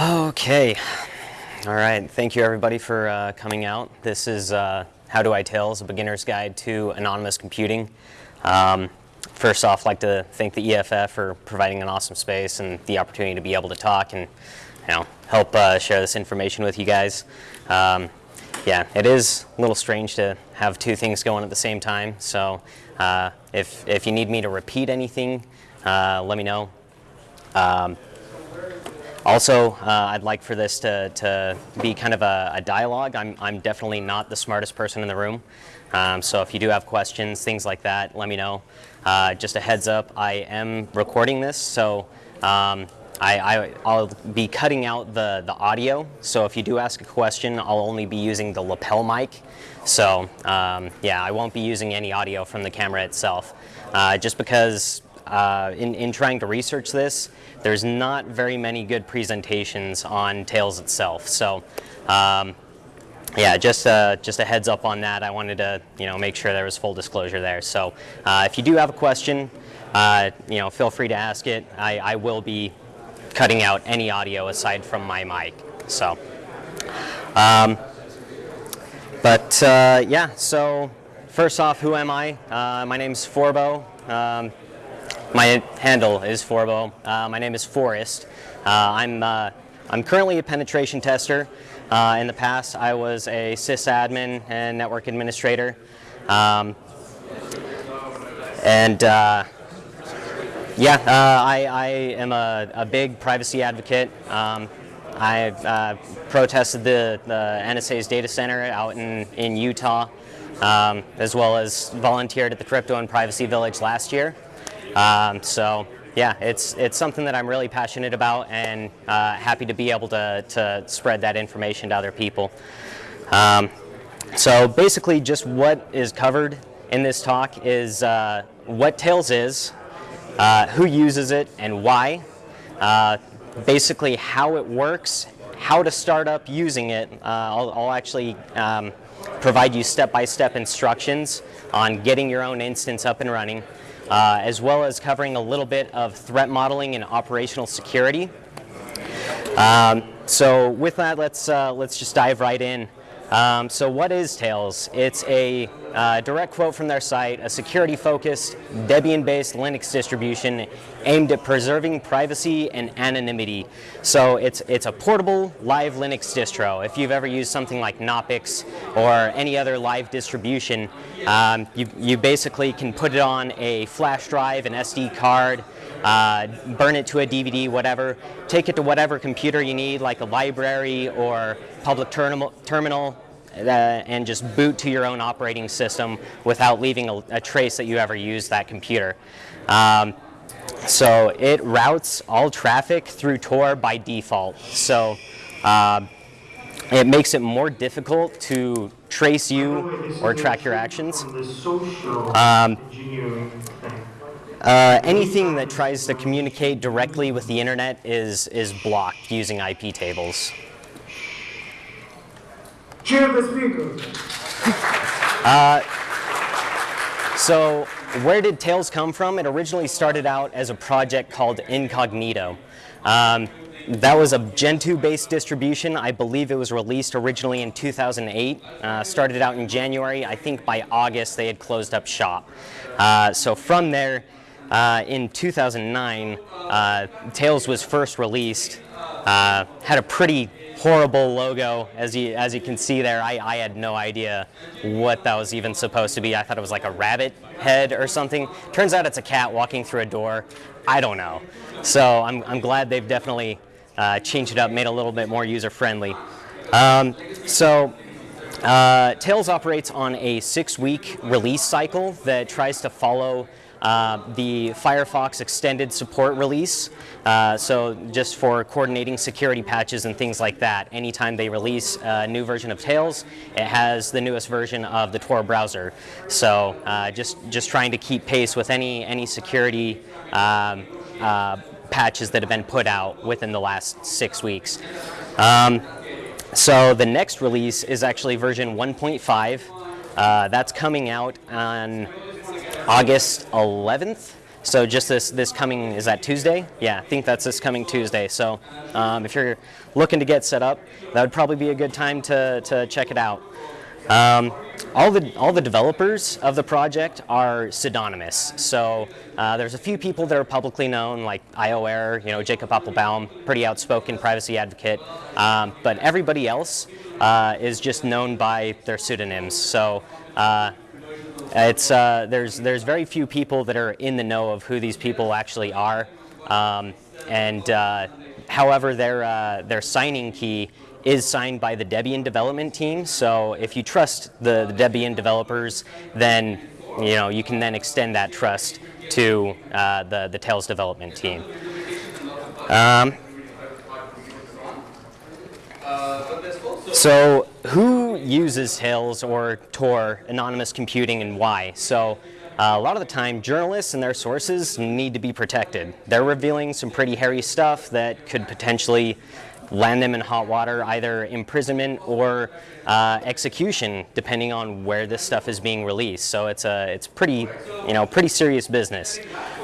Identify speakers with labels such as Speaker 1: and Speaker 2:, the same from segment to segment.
Speaker 1: Okay. All right. Thank you, everybody, for uh, coming out. This is uh, How Do I Tails, a beginner's guide to anonymous computing. Um, first off, I'd like to thank the EFF for providing an awesome space and the opportunity to be able to talk and you know, help uh, share this information with you guys. Um, yeah, it is a little strange to have two things going at the same time. So uh, if, if you need me to repeat anything, uh, let me know. Um, also, uh, I'd like for this to, to be kind of a, a, dialogue. I'm, I'm definitely not the smartest person in the room. Um, so if you do have questions, things like that, let me know. Uh, just a heads up, I am recording this, so um, I, will be cutting out the, the audio. So if you do ask a question, I'll only be using the lapel mic. So um, yeah, I won't be using any audio from the camera itself. Uh, just because uh, in, in trying to research this, there's not very many good presentations on Tails itself. So um, yeah, just uh, just a heads up on that. I wanted to you know make sure there was full disclosure there. So uh, if you do have a question, uh, you know feel free to ask it. I, I will be cutting out any audio aside from my mic. So, um, but uh, yeah. So first off, who am I? My name's Forbo. Um, my handle is Forbo. Uh, my name is Forrest. Uh, I'm, uh, I'm currently a penetration tester. Uh, in the past, I was a sysadmin and network administrator. Um, and uh, yeah, uh, I, I, am a, a, big privacy advocate. Um, I protested the, the NSA's data center out in, in Utah, um, as well as volunteered at the Crypto and Privacy Village last year. Um, so yeah, it's, it's something that I'm really passionate about and uh, happy to be able to, to spread that information to other people. Um, so basically just what is covered in this talk is uh, what Tails is, uh, who uses it and why, uh, basically how it works, how to start up using it. Uh, I'll, I'll, actually um, provide you step-by-step -step instructions on getting your own instance up and running uh, as well as covering a little bit of threat modeling and operational security. Um, so with that, let's, uh, let's just dive right in. Um, so what is Tails? It's a uh, direct quote from their site, a security-focused, Debian-based Linux distribution aimed at preserving privacy and anonymity. So it's, it's a portable, live Linux distro. If you've ever used something like Knoppix or any other live distribution, um, you, you basically can put it on a flash drive, an SD card, uh, burn it to a DVD, whatever, take it to whatever computer you need, like a library or public terminal, terminal uh, and just boot to your own operating system without leaving a, a trace that you ever used that computer. Um, so it routes all traffic through Tor by default. So uh, it makes it more difficult to trace you or track your actions. Um, uh, anything that tries to communicate directly with the internet is, is blocked using IP tables.
Speaker 2: Cheer the speaker.
Speaker 1: Uh, so where did Tails come from? It originally started out as a project called Incognito. Um, that was a Gentoo-based distribution. I believe it was released originally in 2008. Uh, started out in January. I think by August they had closed up shop. Uh, so from there, uh, in 2009, uh, Tails was first released. Uh, had a pretty horrible logo, as you, as you can see there. I, I had no idea what that was even supposed to be. I thought it was like a rabbit head or something. Turns out it's a cat walking through a door. I don't know. So I'm, I'm glad they've definitely uh, changed it up, made it a little bit more user-friendly. Um, so uh, Tails operates on a six-week release cycle that tries to follow uh, the Firefox extended support release. Uh, so just for coordinating security patches and things like that. Anytime they release a new version of Tails, it has the newest version of the Tor browser. So uh, just, just trying to keep pace with any, any security um, uh, patches that have been put out within the last six weeks. Um, so the next release is actually version 1.5. Uh, that's coming out on August 11th. So just this this coming is that Tuesday? Yeah, I think that's this coming Tuesday. So um, if you're looking to get set up, that would probably be a good time to to check it out. Um, all the all the developers of the project are pseudonymous. So uh, there's a few people that are publicly known, like IOAir, you know, Jacob Appelbaum, pretty outspoken privacy advocate. Um, but everybody else uh, is just known by their pseudonyms. So. Uh, it's uh, there's there's very few people that are in the know of who these people actually are, um, and uh, however their uh, their signing key is signed by the Debian development team. So if you trust the, the Debian developers, then you know you can then extend that trust to uh, the the Tails development team. Um, so who uses Tails or Tor anonymous computing and why? So uh, a lot of the time, journalists and their sources need to be protected. They're revealing some pretty hairy stuff that could potentially land them in hot water, either imprisonment or uh, execution, depending on where this stuff is being released. So it's a it's pretty you know pretty serious business.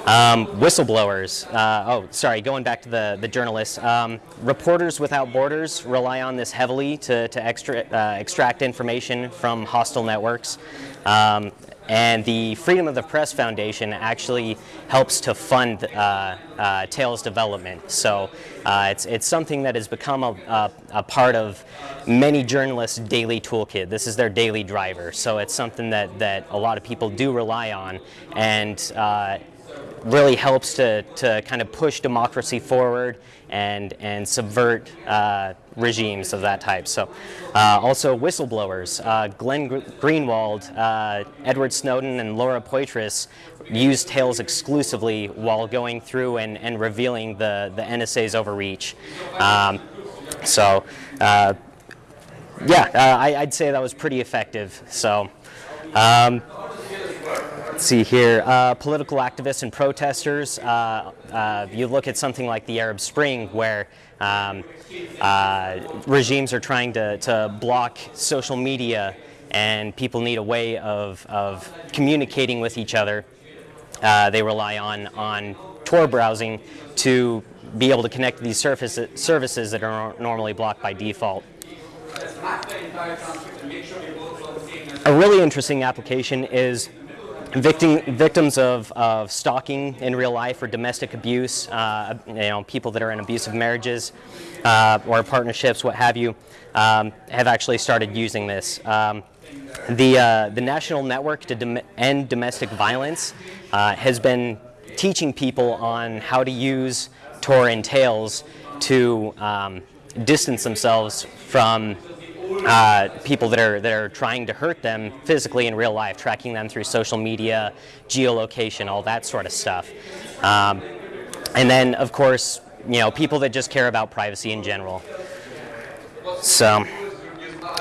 Speaker 1: Um, whistleblowers. Uh, oh, sorry. Going back to the the journalists. Um, Reporters Without Borders rely on this heavily to to extra, uh, extract information from hostile networks. Um, and the Freedom of the Press Foundation actually helps to fund uh, uh, Tails development. So uh, it's, it's something that has become a, a, a, part of many journalists' daily toolkit. This is their daily driver. So it's something that, that a lot of people do rely on. And uh, really helps to, to kind of push democracy forward and, and subvert uh, regimes of that type. So uh, also whistleblowers, uh, Glenn Greenwald, uh, Edward Snowden, and Laura Poitras used Tails exclusively while going through and, and revealing the, the NSA's overreach. Um, so uh, yeah, uh, I, would say that was pretty effective. So. Um, Let's see here, uh, political activists and protesters. Uh, uh, you look at something like the Arab Spring, where um, uh, regimes are trying to, to block social media, and people need a way of, of communicating with each other. Uh, they rely on, on Tor browsing to be able to connect to these services, services that are normally blocked by default. A really interesting application is Victim, victims of, of stalking in real life or domestic abuse, uh, you know, people that are in abusive marriages uh, or partnerships, what have you, um, have actually started using this. Um, the, uh, the National Network to End Domestic Violence uh, has been teaching people on how to use Tor and Tails to um, distance themselves from uh, people that are that are trying to hurt them physically in real life, tracking them through social media, geolocation, all that sort of stuff. Um, and then, of course, you know, people that just care about privacy in general. So,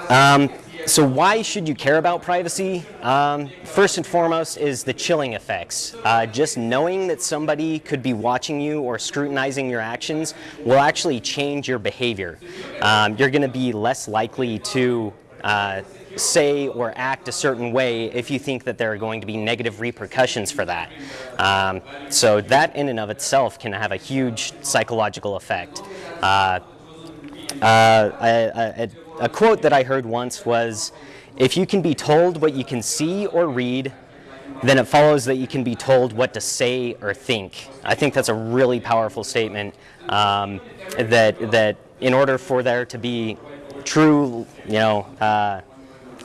Speaker 1: um, so why should you care about privacy? Um, first and foremost is the chilling effects. Uh, just knowing that somebody could be watching you or scrutinizing your actions will actually change your behavior. Um, you're going to be less likely to uh, say or act a certain way if you think that there are going to be negative repercussions for that. Um, so that in and of itself can have a huge psychological effect. Uh, uh, a quote that I heard once was, if you can be told what you can see or read, then it follows that you can be told what to say or think. I think that's a really powerful statement um, that, that in order for there to be true, you know, uh,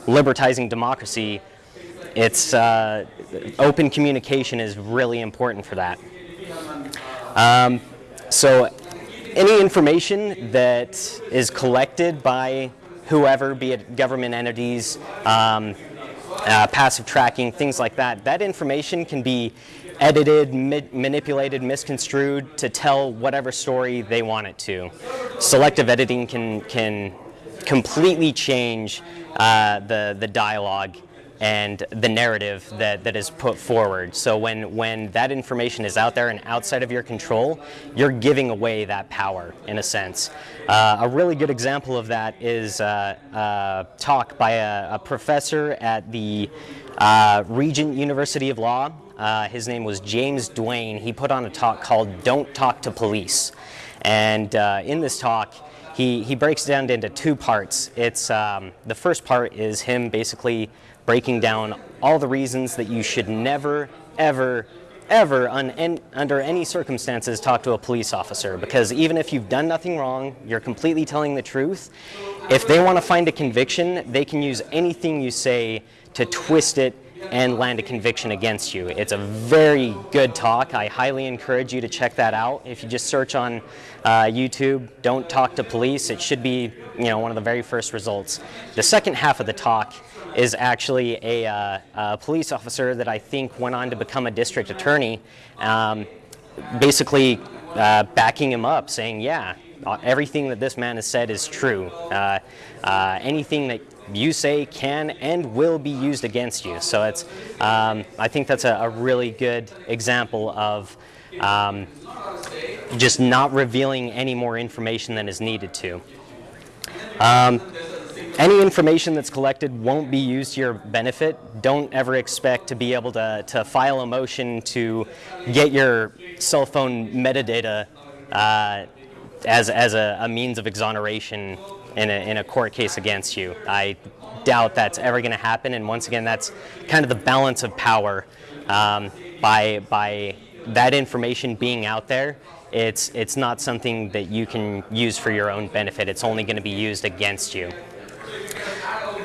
Speaker 1: libertizing democracy, it's uh, open communication is really important for that. Um, so any information that is collected by whoever, be it government entities, um, uh, passive tracking, things like that, that information can be edited, manipulated, misconstrued to tell whatever story they want it to. Selective editing can, can completely change uh, the, the dialogue and the narrative that, that is put forward. So when, when that information is out there and outside of your control, you're giving away that power in a sense. Uh, a really good example of that is uh, a talk by a, a professor at the uh, Regent University of Law. Uh, Uh, his name was James Duane. He put on a talk called "Don't Talk to Police," and uh, in this talk, he he breaks it down into two parts. It's um, the first part is him basically breaking down all the reasons that you should never, ever, ever, un, under any circumstances, talk to a police officer. Because even if you've done nothing wrong, you're completely telling the truth. If they want to find a conviction, they can use anything you say to twist it and land a conviction against you. It's a very good talk. I highly encourage you to check that out. If you just search on uh, YouTube, "Don't Talk to Police," it should be you know one of the very first results. The second half of the talk is actually a, uh, a, police officer that I think went on to become a district attorney, um, basically uh, backing him up, saying, yeah, everything that this man has said is true. Uh, uh, anything that you say can and will be used against you. So it's, um, I think that's a, a, really good example of um, just not revealing any more information than is needed to. Any information that's collected won't be used to your benefit. Don't ever expect to be able to, to file a motion to get your cell phone metadata uh, as, as a, a, means of exoneration in a, in a court case against you. I doubt that's ever going to happen, and once again, that's kind of the balance of power um, by, by that information being out there. It's, it's not something that you can use for your own benefit. It's only going to be used against you.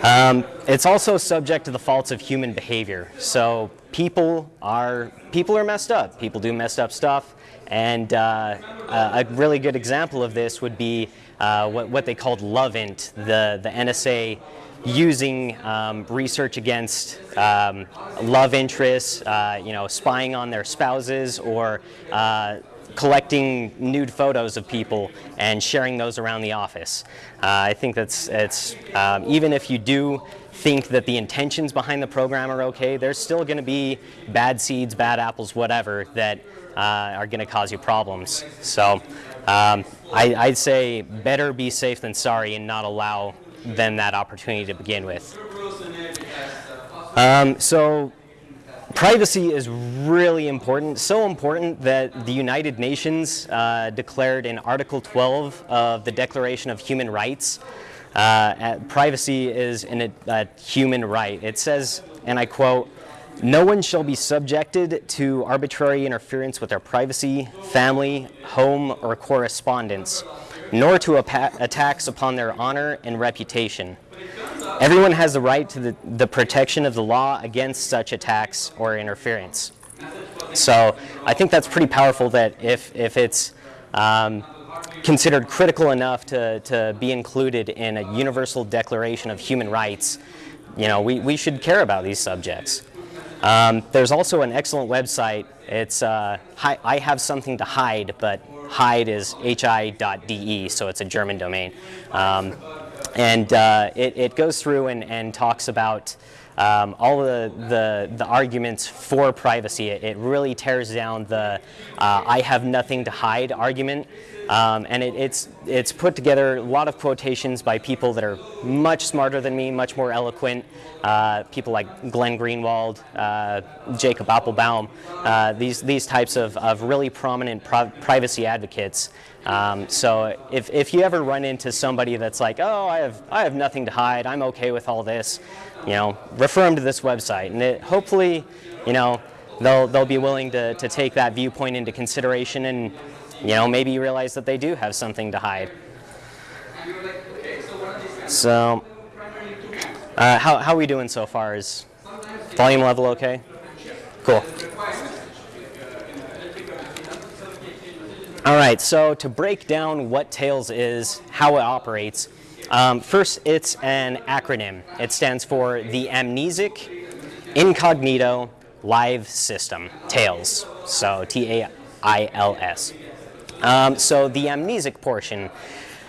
Speaker 1: Um, it's also subject to the faults of human behavior. So people are people are messed up. People do messed up stuff, and uh, a really good example of this would be uh, what, what they called LOVEINT, the the NSA using um, research against um, love interests, uh, you know, spying on their spouses or uh, collecting nude photos of people and sharing those around the office. Uh, I think that's it's um, even if you do think that the intentions behind the program are okay, there's still going to be bad seeds, bad apples, whatever that uh, are going to cause you problems. So um, I, I'd say better be safe than sorry and not allow them that opportunity to begin with. Um, so privacy is really important, so important that the United Nations uh, declared in Article 12 of the Declaration of Human Rights, uh, privacy is a human right. It says, and I quote, no one shall be subjected to arbitrary interference with their privacy, family, home, or correspondence, nor to attacks upon their honor and reputation. Everyone has the right to the, the protection of the law against such attacks or interference. So I think that's pretty powerful that if, if it's um, considered critical enough to, to be included in a universal declaration of human rights, you know, we, we should care about these subjects. Um, there's also an excellent website. It's uh, I have something to hide, but hide is hi.de, so it's a German domain. Um, and uh, it, it, goes through and, and talks about um, all the, the, the, arguments for privacy. It, it really tears down the uh, I have nothing to hide argument. Um, and it, it's, it's put together a lot of quotations by people that are much smarter than me, much more eloquent. Uh, people like Glenn Greenwald, uh, Jacob Appelbaum, uh, these, these types of, of really prominent privacy advocates. Um, so if, if you ever run into somebody that's like, oh, I have, I have nothing to hide, I'm okay with all this, you know, refer them to this website. And it, hopefully, you know, they'll, they'll be willing to, to take that viewpoint into consideration and you know, maybe realize that they do have something to hide. So, uh, how, how are we doing so far? Is volume level okay? Cool. All right, so to break down what Tails is, how it operates, um, first it's an acronym. It stands for the Amnesic Incognito Live System, TAILS. So T-A-I-L-S. Um, so the amnesic portion,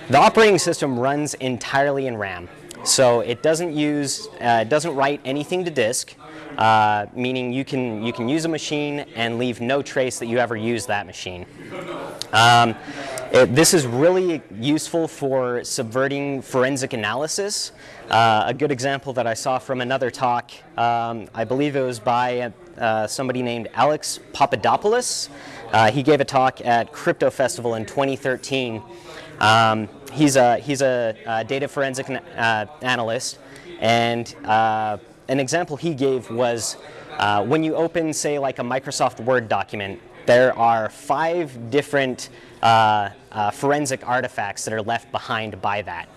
Speaker 1: the operating system runs entirely in RAM. So it doesn't use, uh, doesn't write anything to disk, uh, meaning you can, you can use a machine and leave no trace that you ever used that machine. Um, it, this is really useful for subverting forensic analysis. Uh, a good example that I saw from another talk, um, I believe it was by uh, somebody named Alex Papadopoulos. Uh, he gave a talk at Crypto Festival in 2013. Um, he's a, he's a, uh, data forensic uh, analyst, and uh, an example he gave was uh, when you open, say, like a Microsoft Word document, there are five different forensic artifacts that are left behind by that.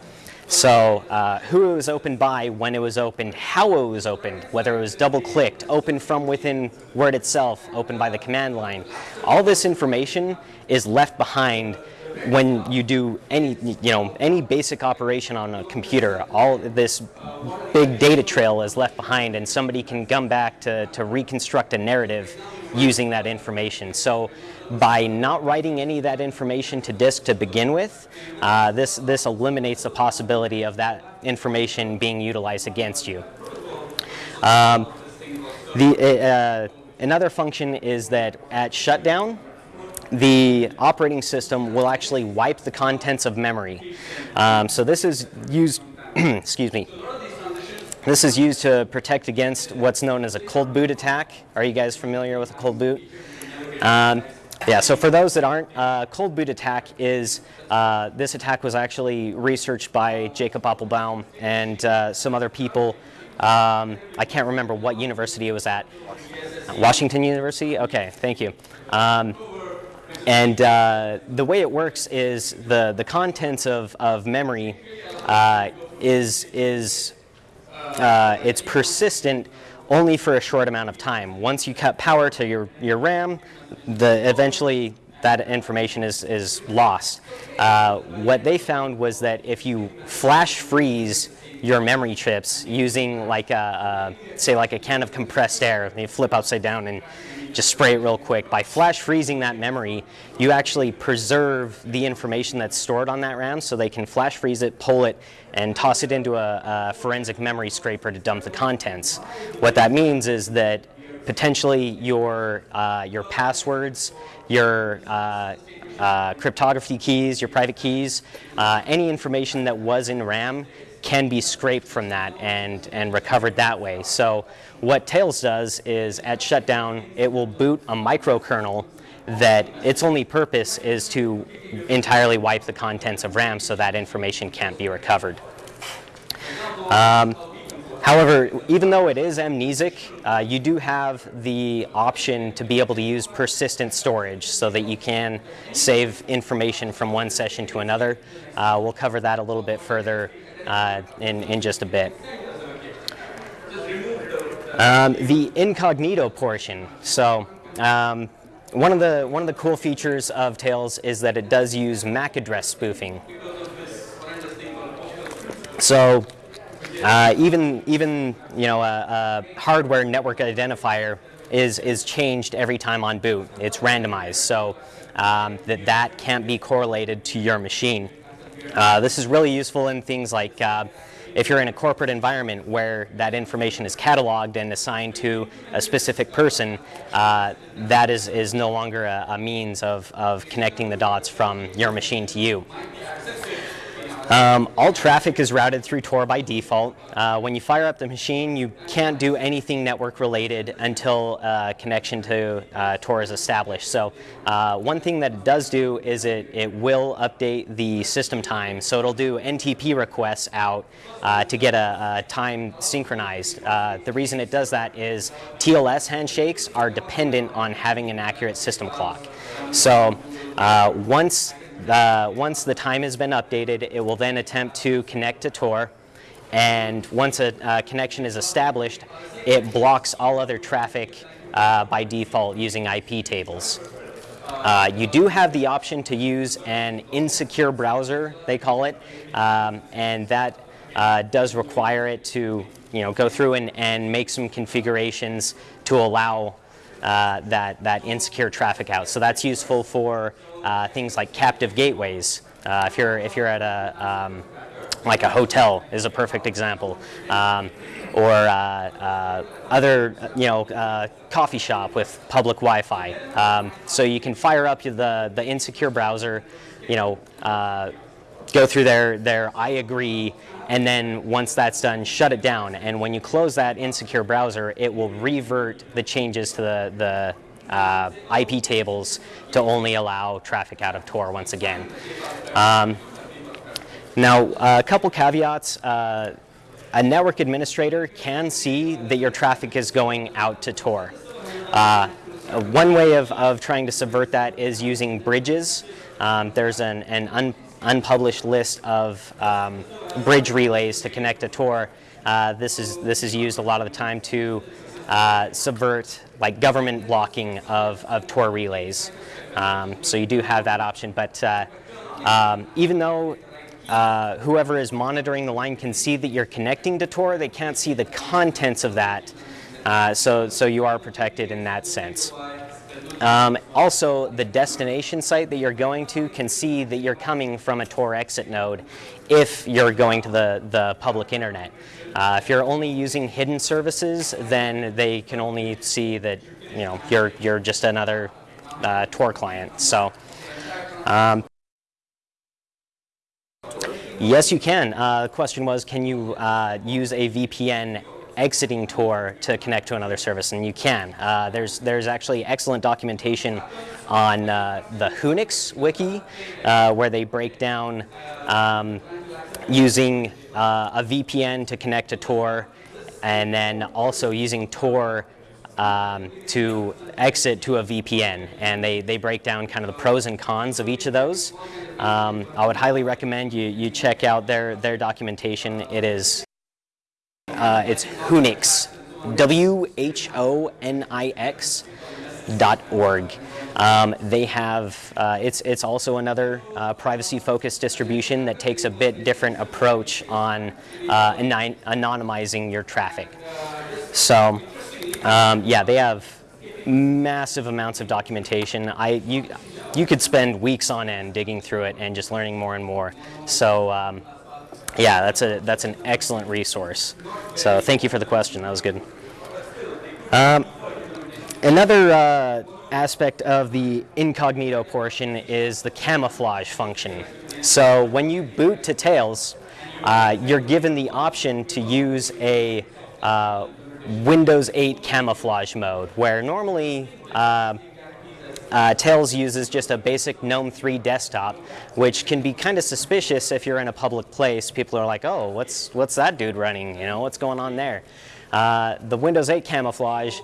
Speaker 1: So uh, who it was opened by, when it was opened, how it was opened, whether it was double-clicked, opened from within Word itself, opened by the command line. All this information is left behind when you do any, you know, any basic operation on a computer. All this big data trail is left behind and somebody can come back to, to reconstruct a narrative using that information. So by not writing any of that information to disk to begin with, uh, this, this eliminates the possibility of that information being utilized against you. Um, the, uh, another function is that at shutdown, the operating system will actually wipe the contents of memory. Um, so this is used, excuse me, this is used to protect against what's known as a cold boot attack. Are you guys familiar with a cold boot? Um, yeah, so for those that aren't, uh, cold boot attack is, uh, this attack was actually researched by Jacob Appelbaum and uh, some other people. Um, I can't remember what university it was at. Washington University? Okay, thank you. Um, and uh, the way it works is the, the contents of, of memory uh, is, is uh, it's persistent only for a short amount of time. Once you cut power to your, your RAM, the, eventually that information is, is lost. Uh, what they found was that if you flash freeze your memory chips using like a, a, say like a can of compressed air, you flip upside down and just spray it real quick. By flash freezing that memory, you actually preserve the information that's stored on that RAM so they can flash freeze it, pull it, and toss it into a, a forensic memory scraper to dump the contents. What that means is that potentially your, uh, your passwords, your uh, uh, cryptography keys, your private keys, uh, any information that was in RAM can be scraped from that and, and recovered that way. So what Tails does is at shutdown, it will boot a microkernel that its only purpose is to entirely wipe the contents of RAM so that information can't be recovered. Um, However, even though it is amnesic, uh, you do have the option to be able to use persistent storage so that you can save information from one session to another. Uh, we'll cover that a little bit further uh, in, in just a bit. Um, the incognito portion. So um, one of the one of the cool features of Tails is that it does use MAC address spoofing. So uh, even even you know a, a, hardware network identifier is is changed every time on boot. It's randomized, so um, that that can't be correlated to your machine. Uh, this is really useful in things like uh, if you're in a corporate environment where that information is cataloged and assigned to a specific person, uh, that is, is no longer a, a means of, of connecting the dots from your machine to you. Um, all traffic is routed through Tor by default. Uh, when you fire up the machine, you can't do anything network related until uh, connection to uh, Tor is established. So uh, one thing that it does do is it, it will update the system time. So it'll do NTP requests out uh, to get a, a time synchronized. Uh, the reason it does that is TLS handshakes are dependent on having an accurate system clock. So once uh, once the time has been updated, it will then attempt to connect to Tor. And once a uh, connection is established, it blocks all other traffic uh, by default using IP tables. Uh, you do have the option to use an insecure browser, they call it, um, and that uh, does require it to you know, go through and, and make some configurations to allow uh, that, that insecure traffic out. So that's useful for uh, things like captive gateways. Uh, if, you're, if you're at a, um, like a hotel is a perfect example. Um, or uh, uh, other, you know, uh, coffee shop with public Wi-Fi. Um, so you can fire up the, the insecure browser, you know, go through their, their I agree, and then once that's done, shut it down. And when you close that insecure browser, it will revert the changes to the, the uh, IP tables to only allow traffic out of Tor once again. Um, now, a couple caveats. Uh, a network administrator can see that your traffic is going out to Tor. Uh, one way of, of trying to subvert that is using bridges. Um, there's an, an un, unpublished list of um, bridge relays to connect to Tor. Uh, this, is, this is used a lot of the time to uh, subvert like government blocking of, of Tor relays. Um, so you do have that option, but uh, um, even though uh, whoever is monitoring the line can see that you're connecting to Tor, they can't see the contents of that. Uh, so, so you are protected in that sense. Um, also, the destination site that you're going to can see that you're coming from a Tor exit node if you're going to the, the public internet. Uh, if you're only using hidden services, then they can only see that you know you're you're just another uh, Tor client. So. Um, Yes, you can. Uh, the question was, can you uh, use a VPN exiting Tor to connect to another service? And you can. Uh, there's, there's actually excellent documentation on uh, the Whonix wiki uh, where they break down um, using uh, a VPN to connect to Tor and then also using Tor um, to exit to a VPN, and they, they break down kind of the pros and cons of each of those. Um, I would highly recommend you, you check out their, their documentation. It is, uh, it's Whonix, W-H-O-N-I-X dot org. Um, they have, uh, it's, it's also another uh, privacy-focused distribution that takes a bit different approach on uh, anonymizing your traffic. So um, yeah, they have massive amounts of documentation. I, you, you could spend weeks on end digging through it and just learning more and more. So um, yeah, that's, a, that's an excellent resource. So thank you for the question, that was good. Um, another uh, aspect of the incognito portion is the camouflage function. So when you boot to Tails, uh, you're given the option to use a uh, Windows 8 camouflage mode, where normally uh, Tails uses just a basic GNOME 3 desktop, which can be kind of suspicious if you're in a public place. People are like, oh, what's, what's that dude running? You know, what's going on there? Uh, the Windows 8 camouflage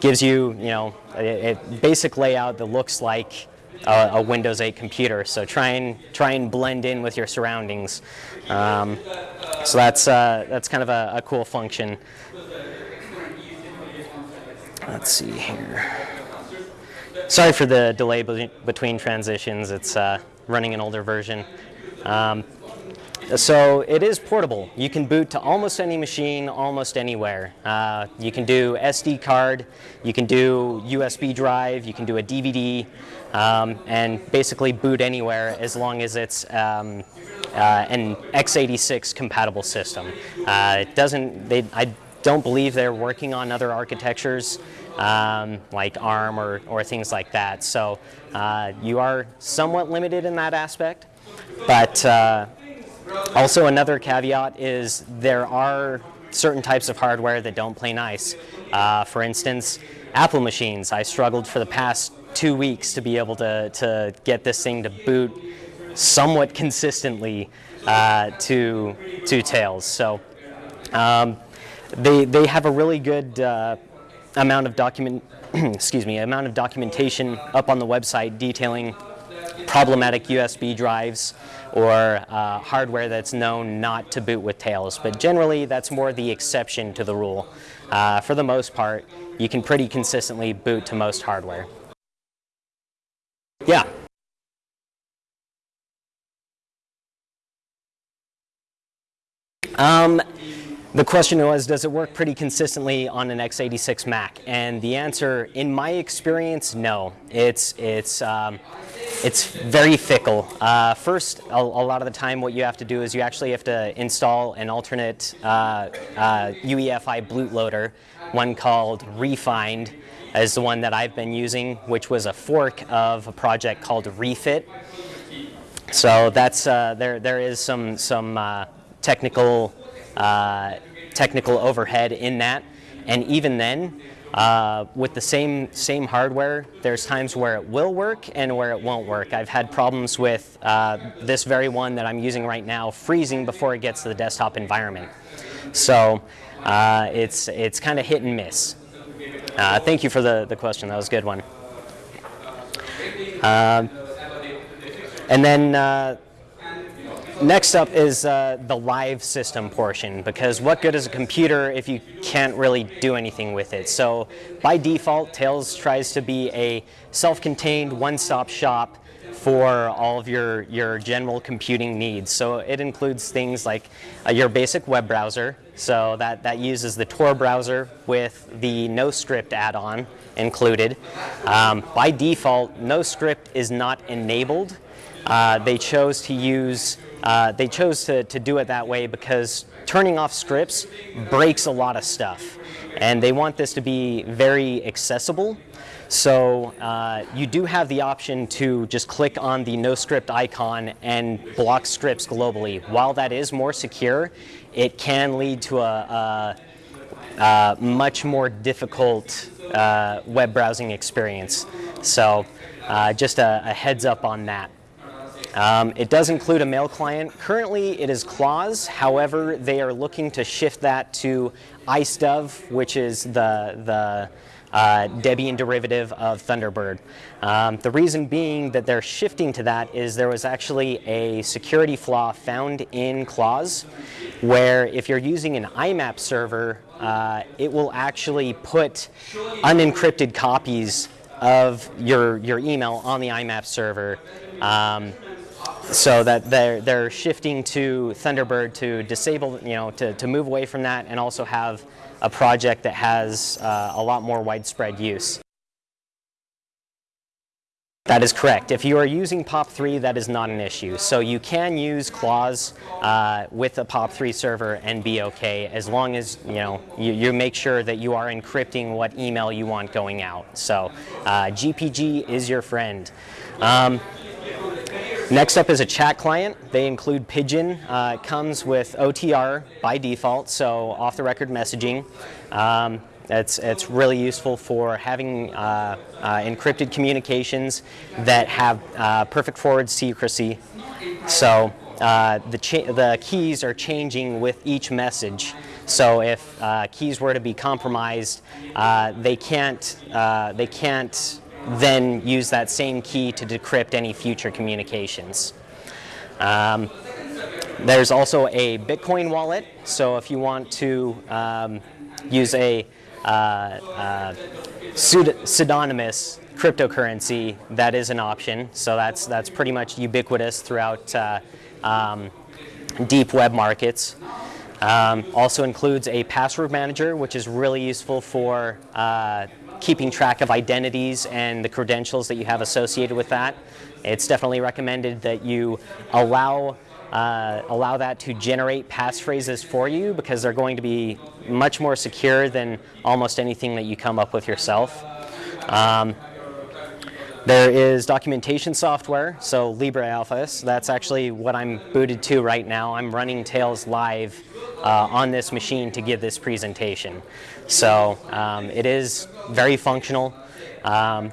Speaker 1: gives you, you know, a, a basic layout that looks like a, a, Windows 8 computer. So try and try and blend in with your surroundings. Um, so that's uh, that's kind of a, a cool function. Let's see here. Sorry for the delay be between transitions. It's uh, running an older version. Um, so it is portable. You can boot to almost any machine, almost anywhere. Uh, you can do SD card, you can do USB drive, you can do a DVD, um, and basically boot anywhere as long as it's um, uh, an x86 compatible system. Uh, it doesn't, they, I don't believe they're working on other architectures um, like ARM or, or things like that. So uh, you are somewhat limited in that aspect. But uh, also another caveat is there are certain types of hardware that don't play nice. Uh, for instance, Apple machines. I struggled for the past two weeks to be able to, to get this thing to boot somewhat consistently uh, to, to Tails. So um, they, they have a really good uh, amount of document, excuse me, amount of documentation up on the website detailing problematic USB drives or uh, hardware that's known not to boot with Tails. But generally, that's more the exception to the rule. Uh, for the most part, you can pretty consistently boot to most hardware. Yeah. Um, the question was, does it work pretty consistently on an x86 Mac? And the answer, in my experience, no. It's, it's, um, it's very fickle. Uh, first, a, a, lot of the time what you have to do is you actually have to install an alternate uh, uh, UEFI bootloader, one called rEFInd, is the one that I've been using, which was a fork of a project called rEFIt. So that's uh, there. There is some some uh, technical uh, technical overhead in that, and even then, uh, with the same same hardware, there's times where it will work and where it won't work. I've had problems with uh, this very one that I'm using right now freezing before it gets to the desktop environment. So uh, it's it's kind of hit and miss. Uh, thank you for the the question. That was a good one. Um, and then uh, next up is uh, the live system portion because what good is a computer if you can't really do anything with it? So by default, Tails tries to be a self-contained one-stop shop for all of your, your general computing needs. So it includes things like uh, your basic web browser. So that, that uses the Tor browser with the NoScript add-on included. Um, by default, NoScript is not enabled uh, they chose to use, uh, they chose to, to do it that way because turning off scripts breaks a lot of stuff. And they want this to be very accessible. So uh, you do have the option to just click on the NoScript icon and block scripts globally. While that is more secure, it can lead to a, a, a much more difficult uh, web browsing experience. So uh, just a, a heads up on that. Um, it does include a mail client. Currently it is Claws, however they are looking to shift that to IceDove, which is the, the uh, Debian derivative of Thunderbird. Um, the reason being that they're shifting to that is there was actually a security flaw found in Claws where if you're using an IMAP server, uh, it will actually put unencrypted copies of your, your email on the IMAP server um, so that they're, they're shifting to Thunderbird to disable, you know, to, to move away from that and also have a project that has uh, a lot more widespread use. That is correct. If you are using POP3, that is not an issue. So you can use Claws uh, with a POP3 server and be okay as long as you know you, you, make sure that you are encrypting what email you want going out. So uh, GPG is your friend. Um, Next up is a chat client. They include Pidgin. Uh, it comes with OTR by default, so off-the-record messaging. Um, it's, it's really useful for having uh, uh, encrypted communications that have uh, perfect forward secrecy. So uh, the, the keys are changing with each message. So if uh, keys were to be compromised, they can't, they can't then use that same key to decrypt any future communications. Um, there's also a Bitcoin wallet, so if you want to um, use a uh, uh, pseudonymous cryptocurrency, that is an option. So that's, that's pretty much ubiquitous throughout uh, um, deep web markets. Um, also includes a password manager, which is really useful for uh, keeping track of identities and the credentials that you have associated with that. It's definitely recommended that you allow uh, allow that to generate passphrases for you because they're going to be much more secure than almost anything that you come up with yourself. Um, there is documentation software, so LibreOffice. That's actually what I'm booted to right now. I'm running Tails live uh, on this machine to give this presentation. So um, it is very functional. Um,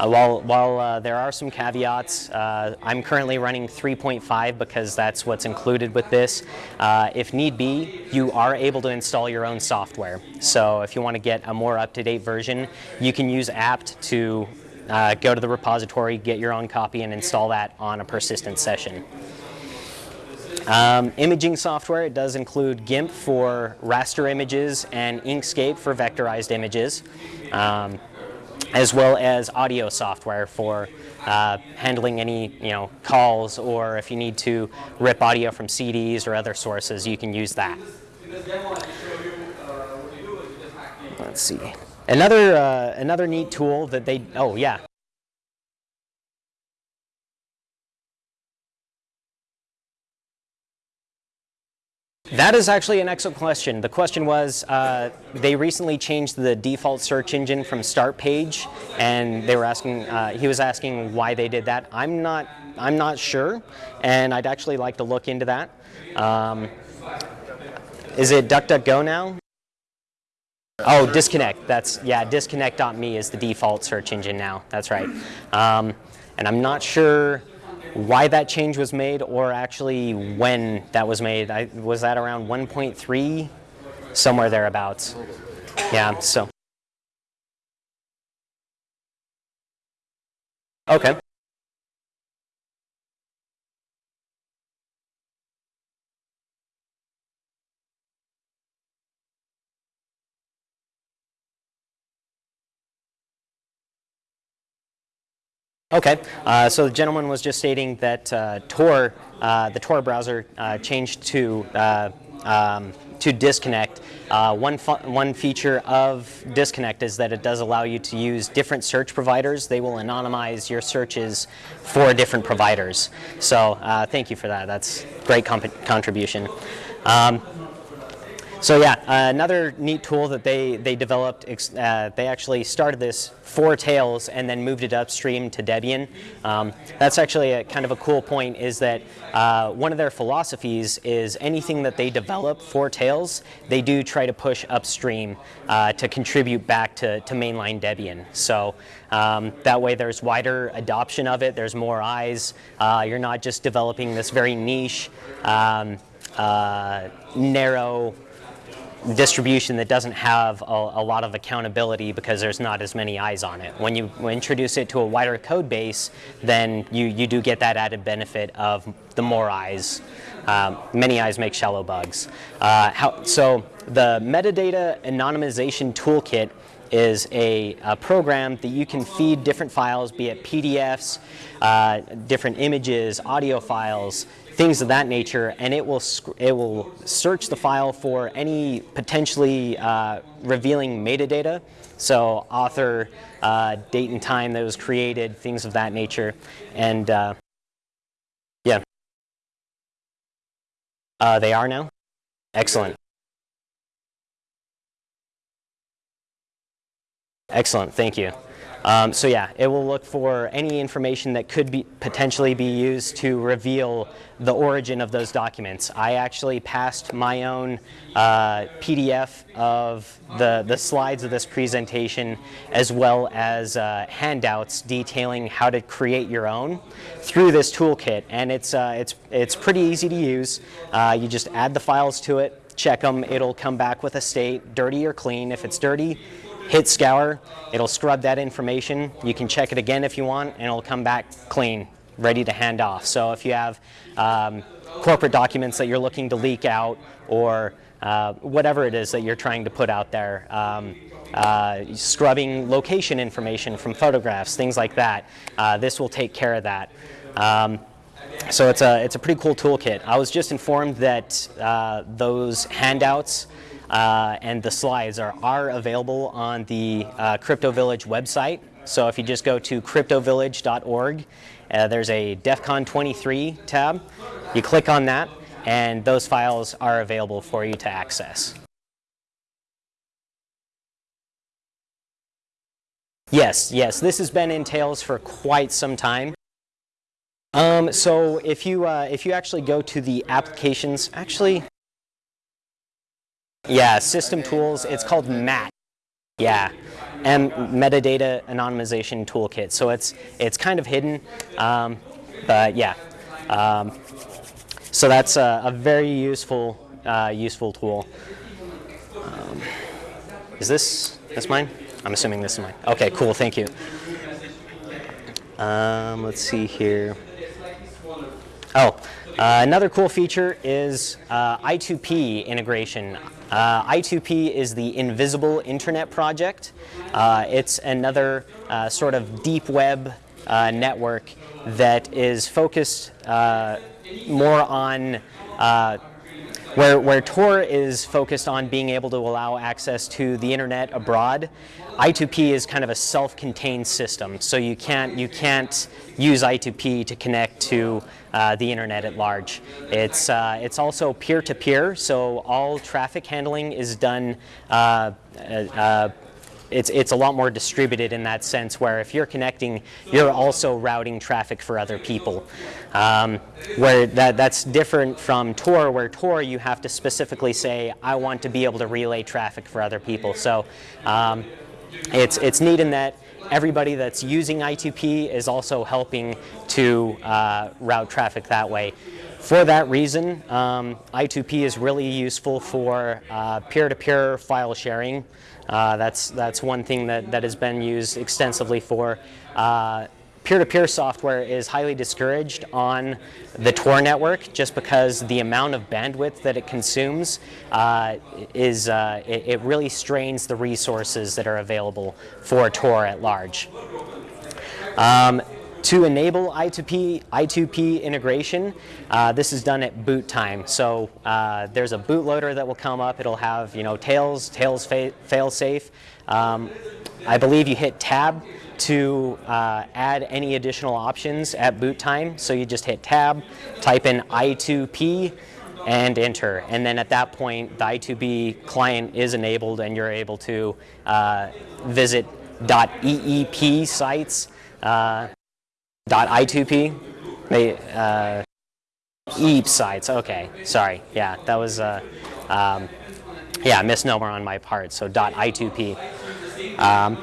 Speaker 1: uh, while while uh, there are some caveats, uh, I'm currently running 3.5 because that's what's included with this. Uh, if need be, you are able to install your own software. So if you want to get a more up-to-date version, you can use apt to uh, go to the repository, get your own copy, and install that on a persistent session. Um, imaging software, it does include GIMP for raster images and Inkscape for vectorized images, um, as well as audio software for uh, handling any you know calls or if you need to rip audio from CDs or other sources, you can use that. Let's see. Another, uh, another neat tool that they, oh yeah. That is actually an excellent question. The question was, uh, they recently changed the default search engine from start page, and they were asking, uh, he was asking why they did that. I'm not, I'm not sure, and I'd actually like to look into that. Um, is it DuckDuckGo now? Oh, disconnect. That's yeah. Disconnect.me is the default search engine now. That's right. Um, and I'm not sure why that change was made or actually when that was made. I, was that around 1.3, somewhere thereabouts. Yeah. So. Okay. Okay, uh, so the gentleman was just stating that uh, Tor, uh, the Tor browser uh, changed to uh, um, to disconnect. Uh, one one feature of disconnect is that it does allow you to use different search providers. They will anonymize your searches for different providers. So thank you for that. That's great contribution. Um, so yeah, uh, another neat tool that they, they developed, uh, they actually started this for Tails and then moved it upstream to Debian. Um, that's actually a kind of a cool point is that uh, one of their philosophies is anything that they develop for Tails, they do try to push upstream uh, to contribute back to, to mainline Debian. So um, that way there's wider adoption of it, there's more eyes, uh, you're not just developing this very niche, um, uh, narrow distribution that doesn't have a, a, lot of accountability because there's not as many eyes on it. When you introduce it to a wider code base, then you, you do get that added benefit of the more eyes. Um, many eyes make shallow bugs. Uh, how, so the metadata anonymization toolkit is a, a, program that you can feed different files, be it PDFs, uh, different images, audio files, things of that nature, and it will it will search the file for any potentially uh, revealing metadata. So author, uh, date and time that was created, things of that nature, and uh, yeah, uh, they are now. Excellent. Excellent. Thank you. Um, so yeah, it will look for any information that could be potentially be used to reveal the origin of those documents. I actually passed my own uh, PDF of the, the slides of this presentation as well as uh, handouts detailing how to create your own through this toolkit and it's, uh, it's, it's pretty easy to use. Uh, you just add the files to it, check them, it'll come back with a state, dirty or clean. If it's dirty, hit scour, it'll scrub that information. You can check it again if you want and it'll come back clean, ready to hand off. So if you have um, corporate documents that you're looking to leak out or uh, whatever it is that you're trying to put out there, um, uh, scrubbing location information from photographs, things like that, uh, this will take care of that. Um, so it's a, it's a pretty cool toolkit. I was just informed that uh, those handouts uh, and the slides are, are available on the uh, Crypto Village website. So if you just go to cryptovillage.org, uh, there's a DEF CON 23 tab. You click on that, and those files are available for you to access. Yes, yes, this has been in Tails for quite some time. Um, so if you, uh, if you actually go to the applications, actually, yeah, system tools. It's called MAT. Yeah, and metadata anonymization toolkit. So it's it's kind of hidden, um, but yeah. Um, so that's a, a very useful uh, useful tool. Um, is this this mine? I'm assuming this is mine. Okay, cool. Thank you. Um, let's see here. Oh, uh, another cool feature is uh, I2P integration. Uh, I2P is the Invisible Internet Project. Uh, it's another uh, sort of deep web uh, network that is focused more on where, where Tor is focused on being able to allow access to the internet abroad, I2P is kind of a self-contained system. So you can't, you can't use I2P to connect to uh, the internet at large. It's, uh, it's also peer-to-peer, -peer, so all traffic handling is done uh, uh it's, it's a lot more distributed in that sense where if you're connecting, you're also routing traffic for other people. Um, where that, that's different from Tor, where Tor you have to specifically say, I want to be able to relay traffic for other people. So um, it's, it's neat in that everybody that's using I2P is also helping to uh, route traffic that way. For that reason, um, I2P is really useful for uh, peer-to-peer uh, -peer file sharing. Uh, that's, that's one thing that, that has been used extensively for. Peer-to-peer -peer software is highly discouraged on the Tor network just because the amount of bandwidth that it consumes uh, is uh, it, it, really strains the resources that are available for Tor at large. Um, to enable I2P, I2P integration, uh, this is done at boot time. So uh, there's a bootloader that will come up. It'll have you know tails, tails fa fail safe. Um, I believe you hit tab to uh, add any additional options at boot time. So you just hit tab, type in I2P, and enter. And then at that point, the I2P client is enabled and you're able to uh, visit .eep sites uh, .i2p, they, uh, EEP sites, okay, sorry, yeah, that was, uh, um, yeah, misnomer on my part, so .i2p. Um,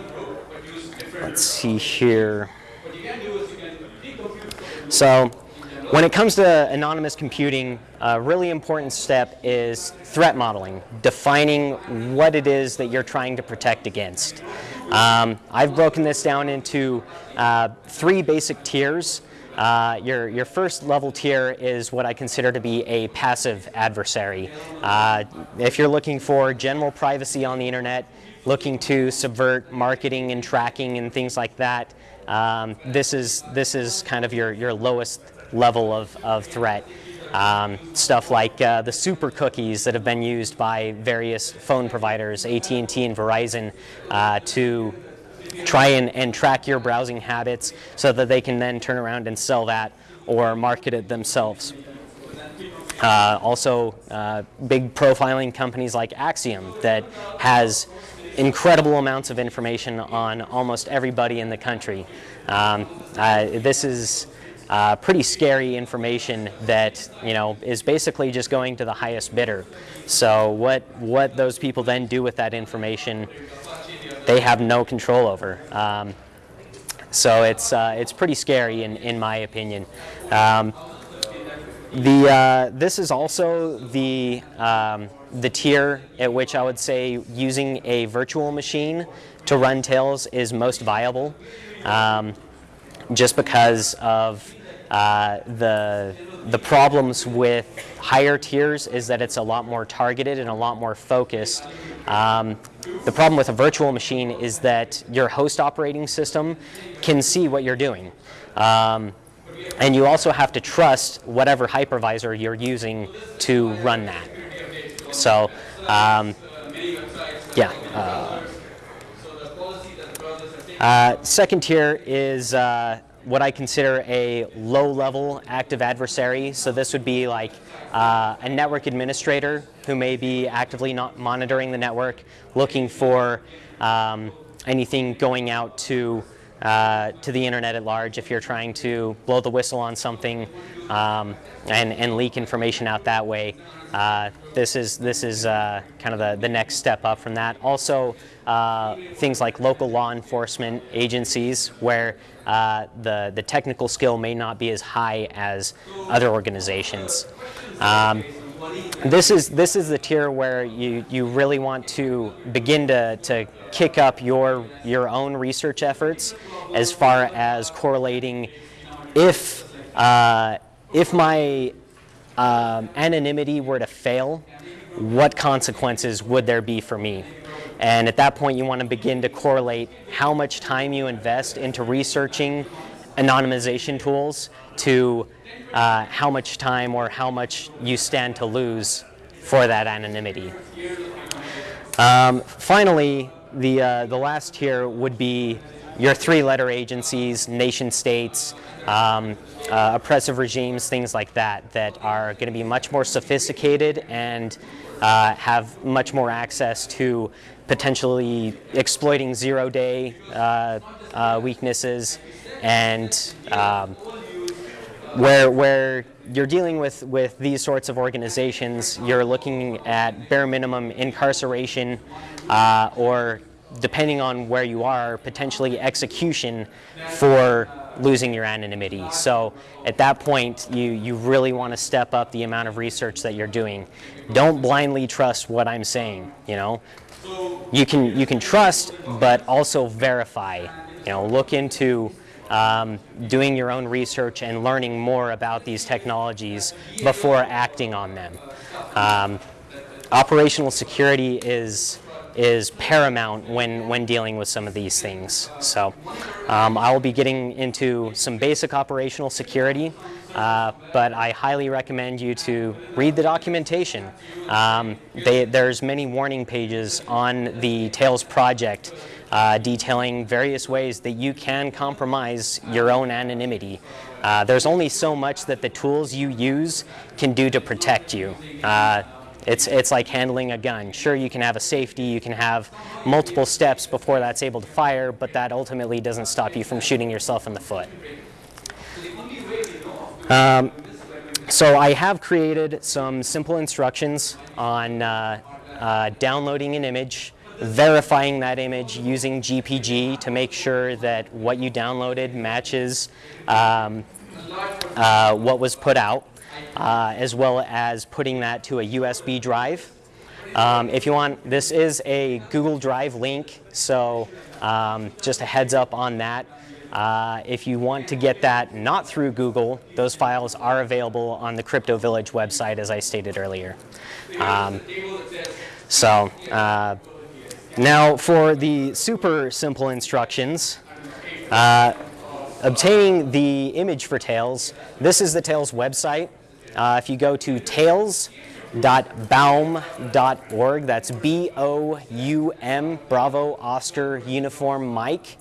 Speaker 1: let's see here. So when it comes to anonymous computing, a really important step is threat modeling, defining what it is that you're trying to protect against. Um, I've broken this down into uh, three basic tiers. Uh, your, your first level tier is what I consider to be a passive adversary. Uh, if you're looking for general privacy on the internet, looking to subvert marketing and tracking and things like that, um, this, is, this is kind of your, your lowest level of, of threat. Um, stuff like uh, the super cookies that have been used by various phone providers, AT&T and Verizon, uh, to try and, and track your browsing habits so that they can then turn around and sell that or market it themselves. Uh, also, uh, big profiling companies like Acxiom that has incredible amounts of information on almost everybody in the country. Um, uh, this is uh, pretty scary information that you know is basically just going to the highest bidder. So what what those people then do with that information, they have no control over. Um, so it's uh, it's pretty scary in in my opinion. Um, the uh, this is also the um, the tier at which I would say using a virtual machine to run Tails is most viable, um, just because of uh, the, the problems with higher tiers is that it's a lot more targeted and a lot more focused. Um, the problem with a virtual machine is that your host operating system can see what you're doing. Um, and you also have to trust whatever hypervisor you're using to run that. So, um, yeah. Uh, uh, second tier is uh, what I consider a low-level active adversary. So this would be like uh, a network administrator who may be actively not monitoring the network, looking for um, anything going out to uh, to the internet at large if you're trying to blow the whistle on something um, and, and leak information out that way. Uh, this is, this is uh, kind of the, the next step up from that. Also, uh, things like local law enforcement agencies where uh, the, the technical skill may not be as high as other organizations. Um, this is this is the tier where you you really want to begin to to kick up your your own research efforts as far as correlating if uh, if my um, anonymity were to fail, what consequences would there be for me? And at that point, you want to begin to correlate how much time you invest into researching anonymization tools to uh, how much time or how much you stand to lose for that anonymity. Um, finally, the, uh, the last tier would be your three-letter agencies, nation states, um, uh, oppressive regimes, things like that, that are going to be much more sophisticated and uh, have much more access to potentially exploiting zero-day uh, uh weaknesses and um, where, where you're dealing with, with these sorts of organizations, you're looking at bare minimum incarceration uh, or depending on where you are, potentially execution for losing your anonymity. So at that point, you, you really want to step up the amount of research that you're doing. Don't blindly trust what I'm saying, you know. You can, you can trust, but also verify. You know, look into um, doing your own research and learning more about these technologies before acting on them. Um, operational security is is paramount when, when dealing with some of these things. So um, I will be getting into some basic operational security, uh, but I highly recommend you to read the documentation. Um, they, there's many warning pages on the Tails project uh, detailing various ways that you can compromise your own anonymity. Uh, there's only so much that the tools you use can do to protect you. It's, it's like handling a gun. Sure, you can have a safety, you can have multiple steps before that's able to fire, but that ultimately doesn't stop you from shooting yourself in the foot. Um, so I have created some simple instructions on uh, uh, downloading an image, verifying that image using GPG to make sure that what you downloaded matches um, uh, what was put out uh, as well as putting that to a USB drive. Um, if you want, this is a Google Drive link, so um, just a heads up on that. Uh, if you want to get that not through Google, those files are available on the Crypto Village website, as I stated earlier. Um, so uh, now for the super simple instructions. Uh, obtaining the image for Tails, this is the Tails website. Uh, if you go to tails.boum.org, that's B-O-U-M, Bravo, Oscar, Uniform, Mike,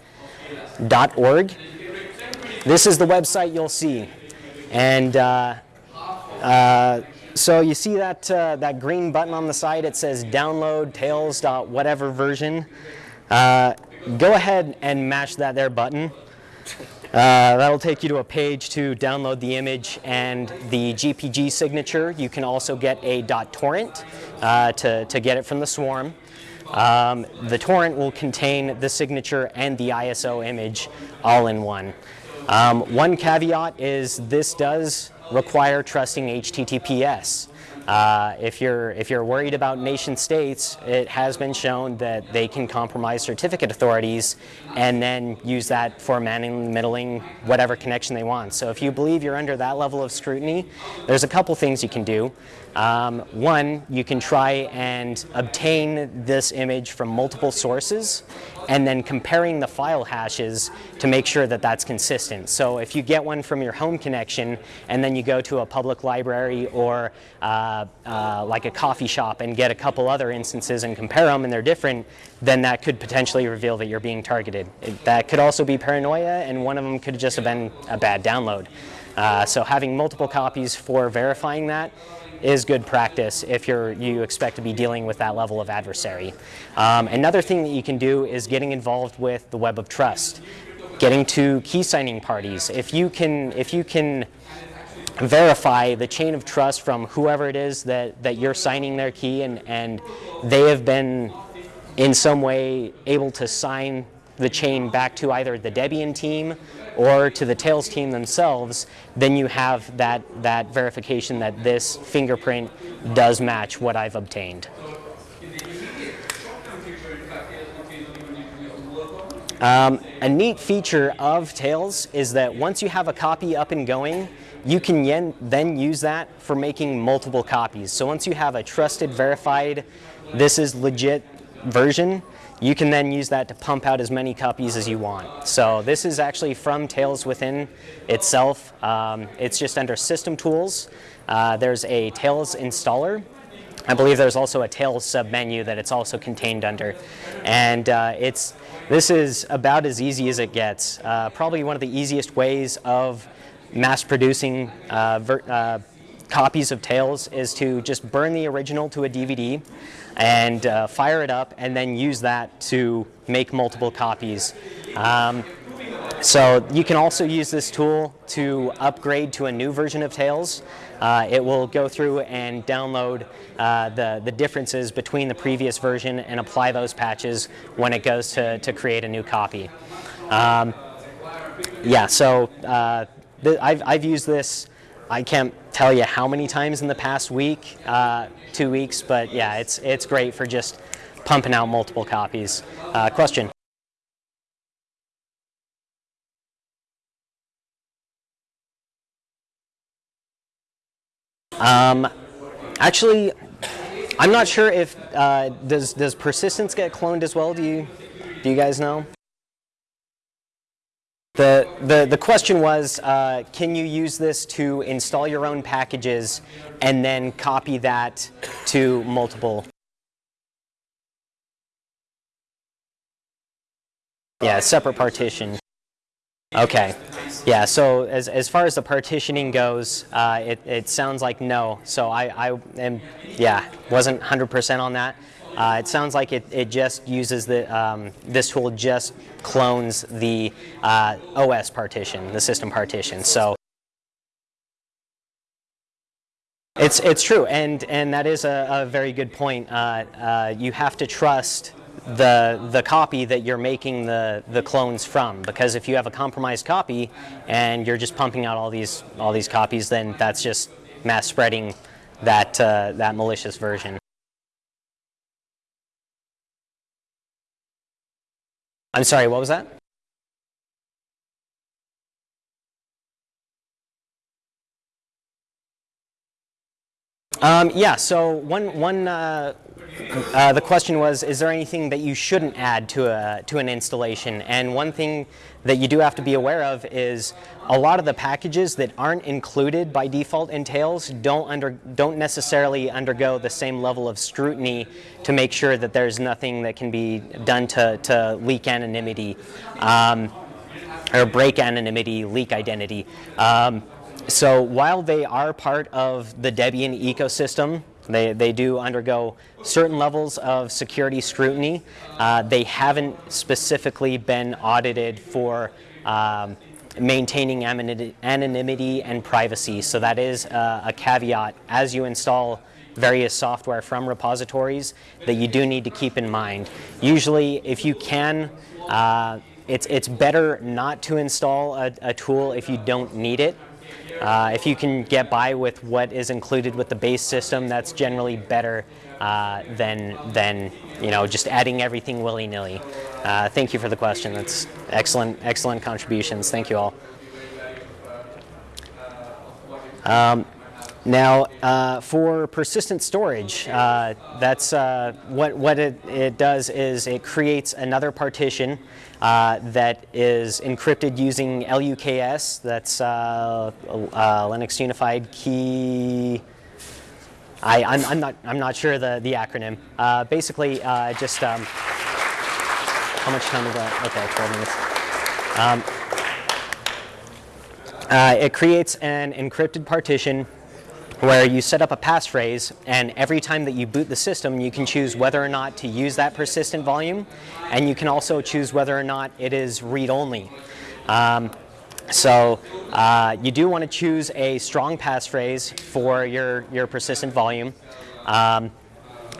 Speaker 1: dot org. This is the website you'll see. And uh, uh, so you see that, uh, that green button on the side, it says download tails whatever version. Uh, go ahead and mash that there button. Uh, that'll take you to a page to download the image and the GPG signature. You can also get a .torrent uh, to, to get it from the swarm. Um, the torrent will contain the signature and the ISO image all in one. Um, one caveat is this does require trusting HTTPS. Uh, if, you're, if you're worried about nation states, it has been shown that they can compromise certificate authorities and then use that for manning, middling, whatever connection they want. So if you believe you're under that level of scrutiny, there's a couple things you can do. Um, one, you can try and obtain this image from multiple sources and then comparing the file hashes to make sure that that's consistent. So if you get one from your home connection and then you go to a public library or uh, uh, like a coffee shop and get a couple other instances and compare them and they're different, then that could potentially reveal that you're being targeted. It, that could also be paranoia and one of them could just have been a bad download. Uh, so having multiple copies for verifying that is good practice if you're, you expect to be dealing with that level of adversary. Um, another thing that you can do is getting involved with the web of trust, getting to key signing parties. If you can, if you can verify the chain of trust from whoever it is that, that you're signing their key and, and they have been in some way able to sign the chain back to either the Debian team or to the Tails team themselves, then you have that, that verification that this fingerprint does match what I've obtained. Um, a neat feature of Tails is that once you have a copy up and going, you can then use that for making multiple copies. So once you have a trusted, verified, this is legit version, you can then use that to pump out as many copies as you want. So this is actually from Tails Within itself. Um, it's just under System Tools. Uh, there's a Tails installer. I believe there's also a Tails submenu that it's also contained under. And uh, it's, this is about as easy as it gets. Uh, probably one of the easiest ways of mass producing uh, uh, copies of Tails is to just burn the original to a DVD and uh, fire it up and then use that to make multiple copies. Um, so you can also use this tool to upgrade to a new version of Tails. Uh, it will go through and download uh, the, the differences between the previous version and apply those patches when it goes to, to create a new copy. Um, yeah, so uh, I've, I've used this, I can't tell you how many times in the past week, uh, two weeks, but yeah, it's, it's great for just pumping out multiple copies. Uh, question? Um, actually, I'm not sure if uh, does does persistence get cloned as well. Do you do you guys know? The the the question was, uh, can you use this to install your own packages and then copy that to multiple? Yeah, separate partition. Okay. Yeah, so as, as far as the partitioning goes, uh, it, it sounds like no. So I, I am, yeah, wasn't 100% on that. Uh, it sounds like it, it just uses the, um, this tool just clones the uh, OS partition, the system partition. So it's, it's true, and, and that is a, a very good point. Uh, uh, you have to trust the, the copy that you're making the, the clones from. Because if you have a compromised copy and you're just pumping out all these, all these copies, then that's just mass spreading that, uh, that malicious version. I'm sorry, what was that? Um, yeah, so one, one uh, uh, the question was, is there anything that you shouldn't add to, a, to an installation? And one thing that you do have to be aware of is a lot of the packages that aren't included by default in Tails don't, under, don't necessarily undergo the same level of scrutiny to make sure that there's nothing that can be done to, to leak anonymity um, or break anonymity, leak identity. Um, so while they are part of the Debian ecosystem, they, they do undergo certain levels of security scrutiny. Uh, they haven't specifically been audited for um, maintaining anonymity and privacy. So that is uh, a caveat as you install various software from repositories that you do need to keep in mind. Usually if you can, uh, it's, it's better not to install a, a tool if you don't need it uh, if you can get by with what is included with the base system, that's generally better uh, than, than you know, just adding everything willy-nilly. Uh, thank you for the question. That's excellent, excellent contributions. Thank you all. Um, now, uh, for persistent storage, uh, that's uh, what, what it, it does is it creates another partition uh, that is encrypted using LUKS, that's uh, uh, Linux Unified Key, I, I'm, I'm, not, I'm not sure the, the acronym. basically, just, um, how much time we got? Okay, 12 minutes. Um, it creates an encrypted partition where you set up a passphrase and every time that you boot the system you can choose whether or not to use that persistent volume and you can also choose whether or not it is read-only. Um, so uh, you do want to choose a strong passphrase for your, your persistent volume. Um,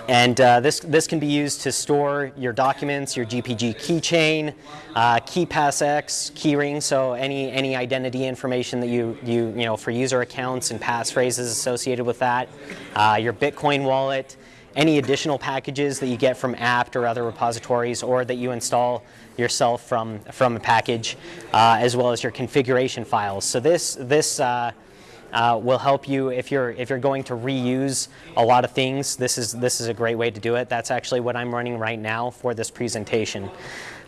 Speaker 1: and uh, this, this can be used to store your documents, your GPG keychain, uh, KeePassX, keyring, so any, any identity information that you, you, you know, for user accounts and passphrases associated with that, uh, your Bitcoin wallet, any additional packages that you get from apt or other repositories or that you install yourself from, from a package, uh, as well as your configuration files. So this, this uh, will help you if you're if you're going to reuse a lot of things. This is this is a great way to do it. That's actually what I'm running right now for this presentation.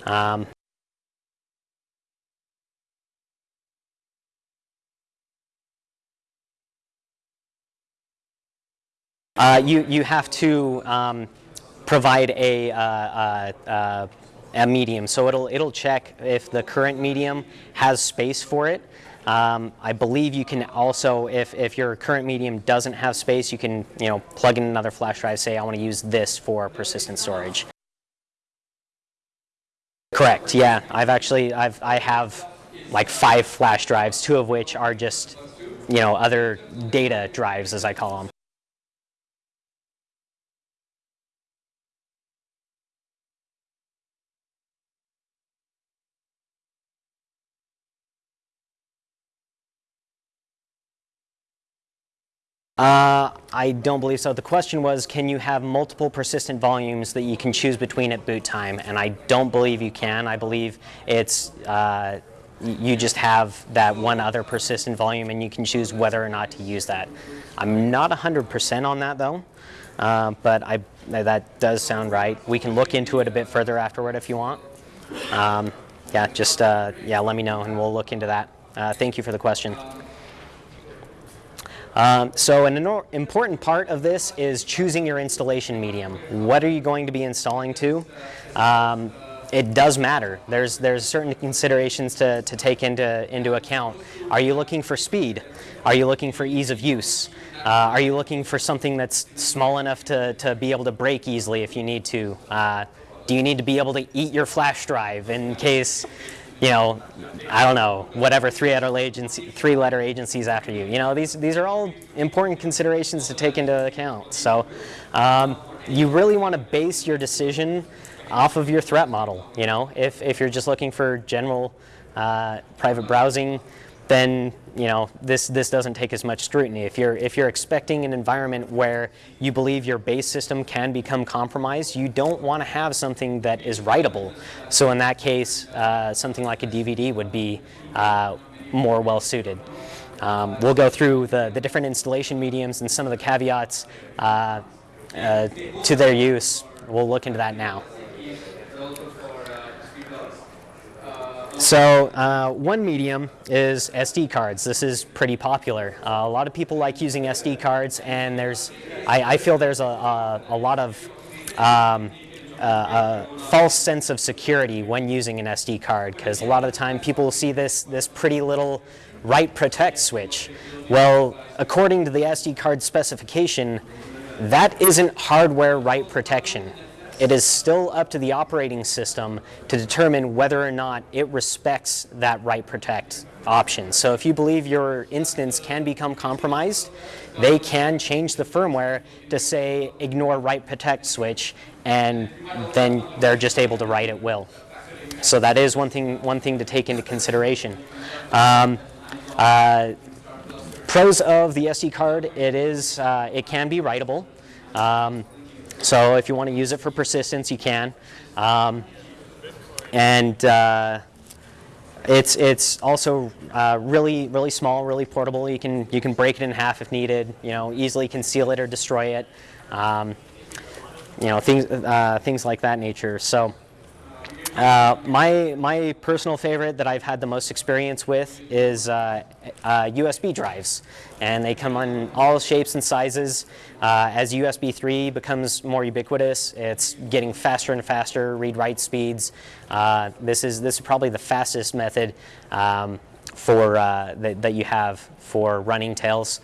Speaker 1: Um, Uh, you, you have to um, provide a, uh, uh, uh, a medium. So it'll, it'll check if the current medium has space for it. Um, I believe you can also, if, if your current medium doesn't have space, you can you know, plug in another flash drive, say I want to use this for persistent storage. Correct, yeah. I've actually, I've, I have like five flash drives, two of which are just, you know, other data drives as I call them. Uh, I don't believe so. The question was, can you have multiple persistent volumes that you can choose between at boot time? And I don't believe you can. I believe it's uh, you just have that one other persistent volume and you can choose whether or not to use that. I'm not 100% on that though, uh, but I, that does sound right. We can look into it a bit further afterward if you want. Um, yeah, just uh, yeah, let me know and we'll look into that. Uh, thank you for the question. Um, so an important part of this is choosing your installation medium. What are you going to be installing to? Um, it does matter. There's, there's certain considerations to, to take into, into account. Are you looking for speed? Are you looking for ease of use? Uh, are you looking for something that's small enough to, to be able to break easily if you need to? Uh, do you need to be able to eat your flash drive in case you know, I don't know, whatever three-letter agency, three-letter agencies after you. You know, these these are all important considerations to take into account. So, um, you really want to base your decision off of your threat model. You know, if if you're just looking for general uh, private browsing, then you know this this doesn't take as much scrutiny. If you're if you're expecting an environment where you believe your base system can become compromised, you don't want to have something that is writable. So in that case, uh, something like a DVD would be uh, more well suited. Um, we'll go through the, the different installation mediums and some of the caveats uh, uh to their use. We'll look into that now. So uh, one medium is SD cards. This is pretty popular. Uh, a lot of people like using SD cards, and there's, I, I feel there's a, a, a lot of um, uh, a false sense of security when using an SD card, because a lot of the time people will see this this pretty little write protect switch. Well, according to the SD card specification, that isn't hardware write protection. It is still up to the operating system to determine whether or not it respects that write protect option. So if you believe your instance can become compromised, they can change the firmware to say ignore write protect switch and then they're just able to write at will. So that is one thing, one thing to take into consideration. Um, uh, pros of the SD card, it is, uh, it can be writable. Um, so if you want to use it for persistence, you can. Um, and uh, it's it's also uh, really really small, really portable. You can you can break it in half if needed. You know, easily conceal it or destroy it. Um, you know, things uh, things like that nature. So. Uh, my, my personal favorite that I've had the most experience with is uh, uh, USB drives. And they come in all shapes and sizes. Uh, as USB 3 becomes more ubiquitous, it's getting faster and faster read-write speeds. Uh, this, is, this is probably the fastest method um, for, that, that you have for running tails.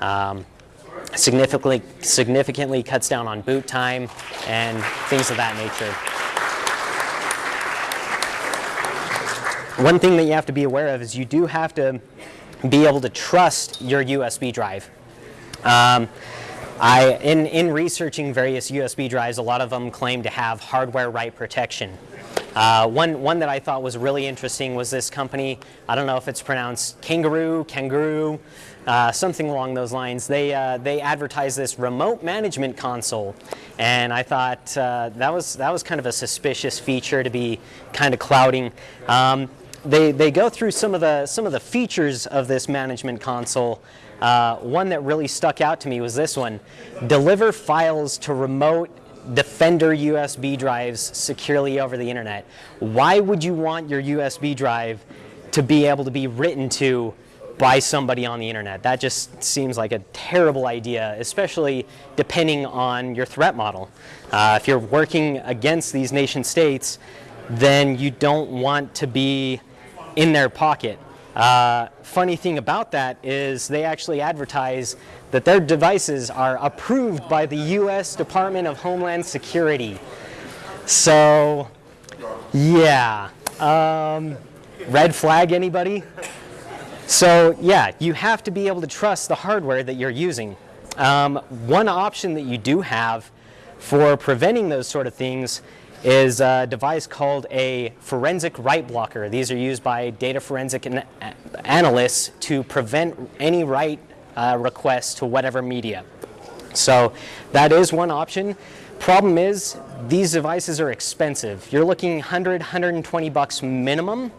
Speaker 1: Um, significantly, significantly cuts down on boot time and things of that nature. One thing that you have to be aware of is you do have to be able to trust your USB drive. Um, I, in, in researching various USB drives, a lot of them claim to have hardware write protection. Uh, one, one that I thought was really interesting was this company, I don't know if it's pronounced Kanguru, Kanguru, uh, something along those lines. They, uh, they advertised this remote management console. And I thought uh, that, was, that was kind of a suspicious feature to be kind of clouding. Um, they, they go through some of, the, some of the features of this management console. Uh, one that really stuck out to me was this one. Deliver files to remote Defender USB drives securely over the internet. Why would you want your USB drive to be able to be written to by somebody on the internet. That just seems like a terrible idea, especially depending on your threat model. Uh, if you're working against these nation states, then you don't want to be in their pocket. Uh, funny thing about that is they actually advertise that their devices are approved by the US Department of Homeland Security. So, yeah. Um, red flag, anybody? So yeah, you have to be able to trust the hardware that you're using. Um, one option that you do have for preventing those sort of things is a device called a forensic write blocker. These are used by data forensic an analysts to prevent any write uh, requests to whatever media. So that is one option. Problem is, these devices are expensive. You're looking 100, 120 bucks minimum.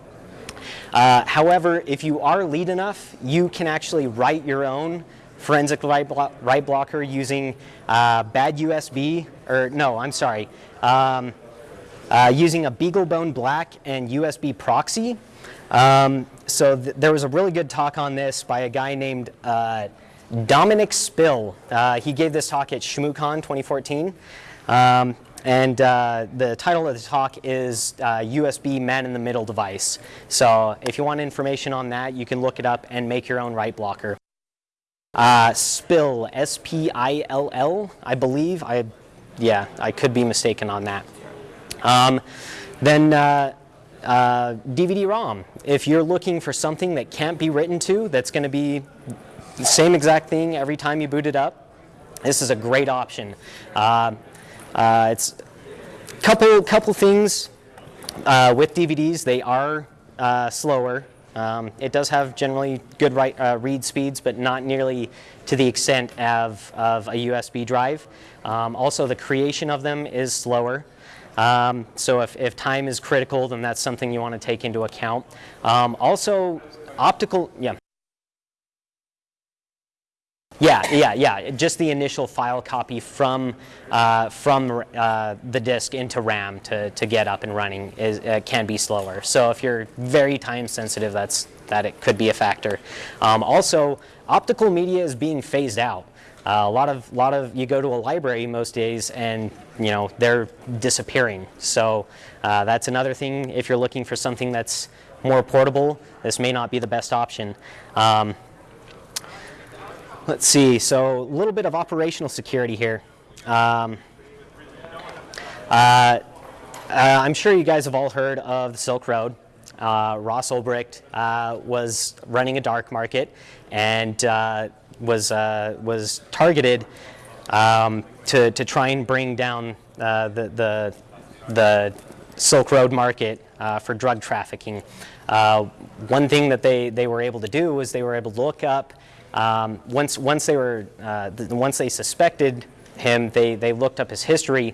Speaker 1: Uh, however, if you are lead enough, you can actually write your own forensic write, blo write blocker using uh, bad USB, or no, I'm sorry, um, uh, using a BeagleBone Black and USB proxy. Um, so th there was a really good talk on this by a guy named uh, Dominic Spill. Uh, he gave this talk at ShmooCon 2014. Um, and uh, the title of the talk is uh, USB man-in-the-middle device. So if you want information on that, you can look it up and make your own write blocker. Uh, Spill, S-P-I-L-L, I believe. I, yeah, I could be mistaken on that. Um, then DVD-ROM. Uh, if you're looking for something that can't be written to, that's going to be the same exact thing every time you boot it up, this is a great option. Uh, uh, it's a couple, couple things uh, with DVDs. They are uh, slower. Um, it does have generally good write, uh, read speeds, but not nearly to the extent of, of a USB drive. Um, also, the creation of them is slower. Um, so if, if time is critical, then that's something you want to take into account. Um, also, optical, yeah. Yeah, yeah, yeah. Just the initial file copy from uh, from uh, the disk into RAM to, to get up and running is uh, can be slower. So if you're very time sensitive, that's that it could be a factor. Um, also, optical media is being phased out. Uh, a lot of lot of you go to a library most days and you know they're disappearing. So uh, that's another thing. If you're looking for something that's more portable, this may not be the best option. Um, Let's see, so a little bit of operational security here. Um, uh, uh, I'm sure you guys have all heard of the Silk Road. Uh, Ross Ulbricht uh, was running a dark market and uh, was, was targeted um, to, to try and bring down the, the, the Silk Road market for drug trafficking. one thing that they, they were able to do was they were able to look up um, once, once, they were, uh, the, once they suspected him, they, they looked up his history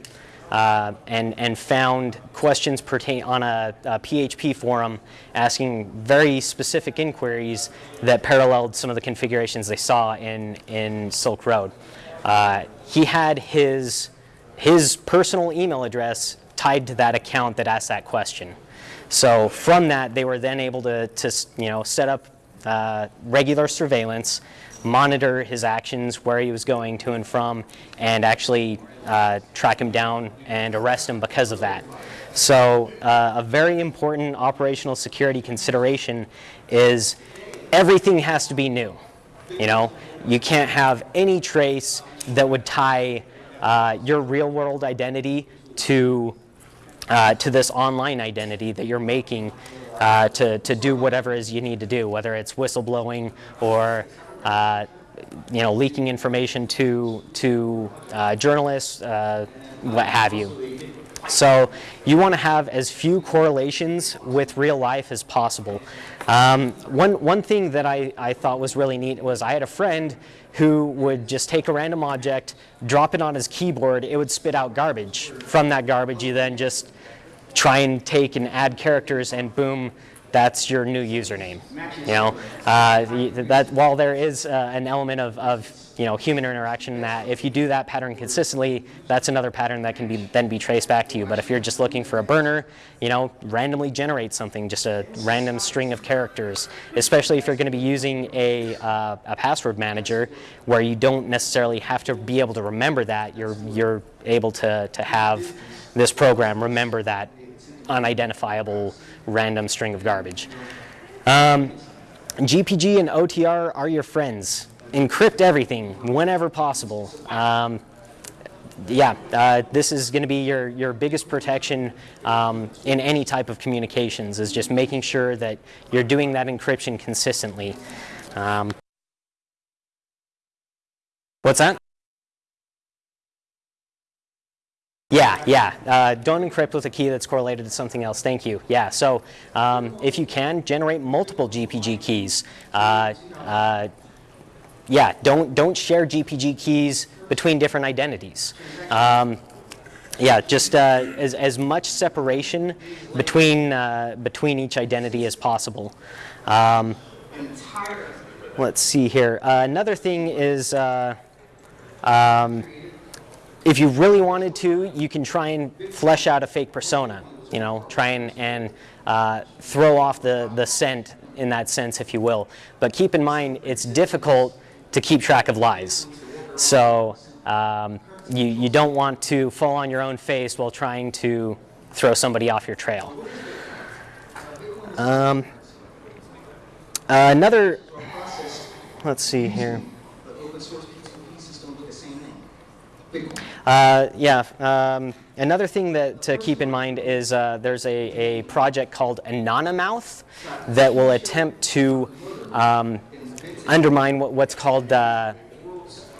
Speaker 1: uh, and, and found questions pertain on a, a, PHP forum asking very specific inquiries that paralleled some of the configurations they saw in, in Silk Road. Uh, he had his, his personal email address tied to that account that asked that question. So from that, they were then able to, to you know, set up uh, regular surveillance, monitor his actions, where he was going to and from, and actually uh, track him down and arrest him because of that. So uh, a very important operational security consideration is everything has to be new. You know, you can't have any trace that would tie uh, your real world identity to, uh, to this online identity that you're making uh, to, to do whatever it is you need to do, whether it's whistleblowing or uh, you know, leaking information to, to uh, journalists, uh, what have you. So you want to have as few correlations with real life as possible. Um, one, one thing that I, I thought was really neat was I had a friend who would just take a random object, drop it on his keyboard, it would spit out garbage. From that garbage, you then just try and take and add characters and boom, that's your new username. You know, uh, that while there is uh, an element of, of you know, human interaction that if you do that pattern consistently, that's another pattern that can be then be traced back to you. But if you're just looking for a burner, you know, randomly generate something, just a random string of characters, especially if you're going to be using a, uh, a password manager where you don't necessarily have to be able to remember that. You're, you're able to, to have this program remember that unidentifiable random string of garbage. Um, GPG and OTR are your friends. Encrypt everything whenever possible. Um, yeah, uh, this is going to be your, your biggest protection um, in any type of communications is just making sure that you're doing that encryption consistently. Um, what's that? Yeah, yeah. Uh, don't encrypt with a key that's correlated to something else. Thank you. Yeah, so um, if you can, generate multiple GPG keys. Uh, uh, yeah, don't, don't share GPG keys between different identities. Um, yeah, just uh, as, as much separation between, uh, between each identity as possible. Um, let's see here. Uh, another thing is um, if you really wanted to, you can try and flesh out a fake persona. You know, try and, and uh, throw off the, the scent in that sense, if you will. But keep in mind, it's difficult to keep track of lies. So um, you, you don't want to fall on your own face while trying to throw somebody off your trail. Um, uh, another, let's see here. Uh, yeah, um, another thing that to keep in mind is uh, there's a, a project called Anonymouth that will attempt to um, undermine what, what's called, uh,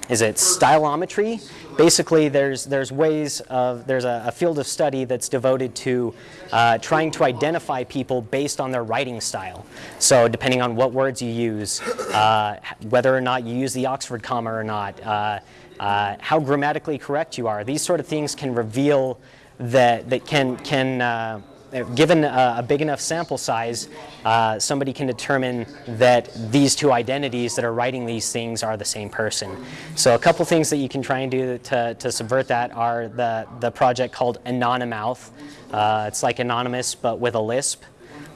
Speaker 1: is it stylometry? Basically, there's, there's ways of, there's a, a field of study that's devoted to uh, trying to identify people based on their writing style. So depending on what words you use, uh, whether or not you use the Oxford comma or not, uh, uh, how grammatically correct you are. These sort of things can reveal that, that can, can uh, given a, a, big enough sample size, uh, somebody can determine that these two identities that are writing these things are the same person. So a couple things that you can try and do to, to subvert that are the, the project called Anonymouth. Uh, it's like Anonymous but with a Lisp.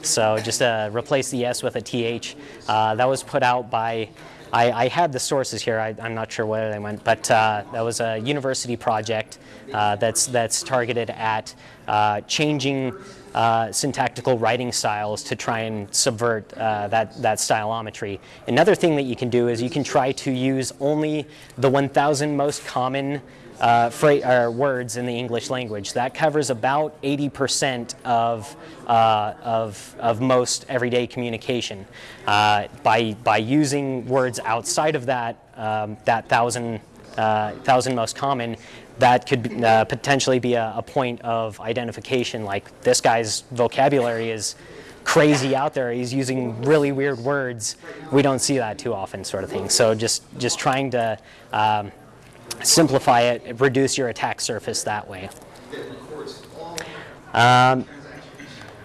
Speaker 1: So just uh, replace the S with a TH. Uh, that was put out by I, I, had the sources here. I, am not sure where they went, but uh, that was a university project uh, that's that's targeted at uh, changing uh, syntactical writing styles to try and subvert uh, that that stylometry. Another thing that you can do is you can try to use only the 1,000 most common uh, words in the English language. That covers about 80% of, uh, of, of most everyday communication. Uh, by, by using words outside of that, um, that thousand, uh, thousand most common, that could uh, potentially be a, a point of identification, like this guy's vocabulary is crazy out there. He's using really weird words. We don't see that too often, sort of thing. So just just trying to um, simplify it, reduce your attack surface that way. Um,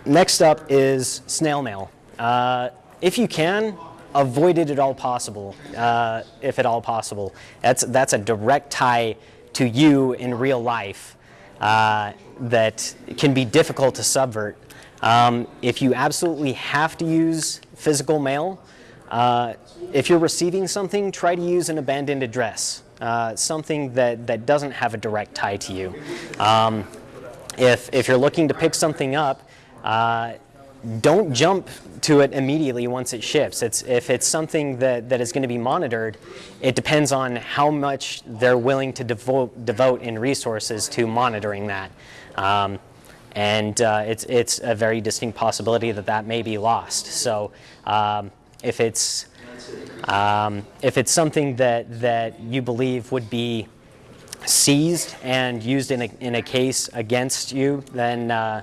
Speaker 1: next up is snail mail. Uh, if you can, avoid it at all possible, uh, if at all possible. That's, that's a direct tie to you in real life uh, that can be difficult to subvert. Um, if you absolutely have to use physical mail, uh, if you're receiving something, try to use an abandoned address uh, something that, that doesn't have a direct tie to you. Um, if, if you're looking to pick something up, uh, don't jump to it immediately once it ships. It's, if it's something that, that is going to be monitored, it depends on how much they're willing to devote, devote in resources to monitoring that. Um, and uh, it's, it's a very distinct possibility that that may be lost. So um, if it's um, if it's something that, that you believe would be seized and used in a, in a case against you, then uh,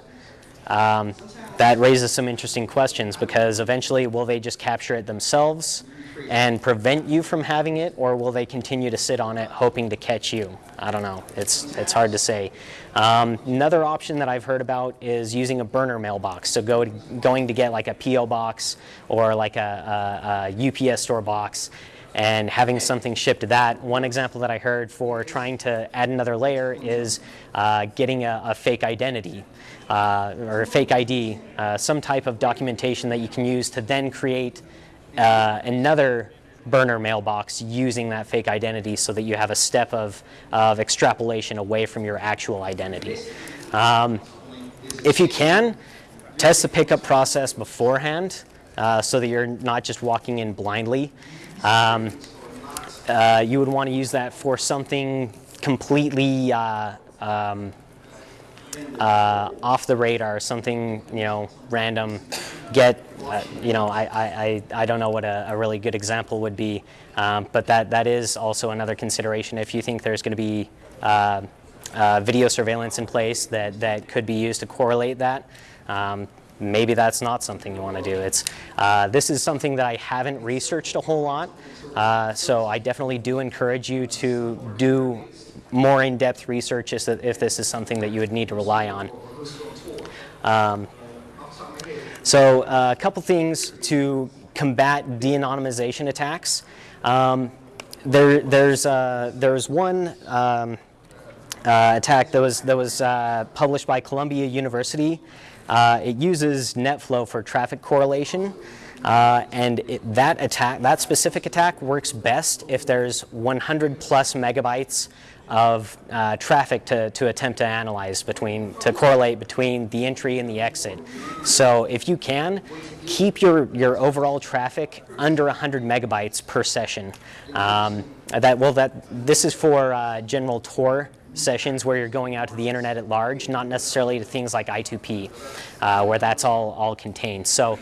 Speaker 1: um, that raises some interesting questions because eventually will they just capture it themselves and prevent you from having it or will they continue to sit on it hoping to catch you? I don't know. It's, it's hard to say. Um, another option that I've heard about is using a burner mailbox. So go to, going to get like a P.O. box or like a, a, a UPS store box. And having something shipped to that. One example that I heard for trying to add another layer is uh, getting a, a, fake identity uh, or a fake ID, uh, some type of documentation that you can use to then create uh, another burner mailbox using that fake identity so that you have a step of, of extrapolation away from your actual identity. Um, if you can, test the pickup process beforehand uh, so that you're not just walking in blindly. Um, uh, you would want to use that for something completely uh, um, uh, off the radar, something you know random. Get uh, you know I, I, I don't know what a, a really good example would be, um, but that that is also another consideration if you think there's going to be uh, uh, video surveillance in place that that could be used to correlate that. Um, maybe that's not something you want to do. It's, uh, this is something that I haven't researched a whole lot, uh, so I definitely do encourage you to do more in-depth research if this is something that you would need to rely on. Um, so uh, a couple things to combat de-anonymization attacks. Um, there, there's, uh, there's one um, uh, attack that was, that was uh, published by Columbia University. Uh, it uses NetFlow for traffic correlation. Uh, and it, that attack, that specific attack works best if there's 100 plus megabytes of uh, traffic to, to attempt to analyze between, to correlate between the entry and the exit. So if you can, keep your, your overall traffic under 100 megabytes per session. Um, that, well, that, this is for uh, general Tor sessions where you're going out to the internet at large, not necessarily to things like I2P, uh, where that's all, all contained. So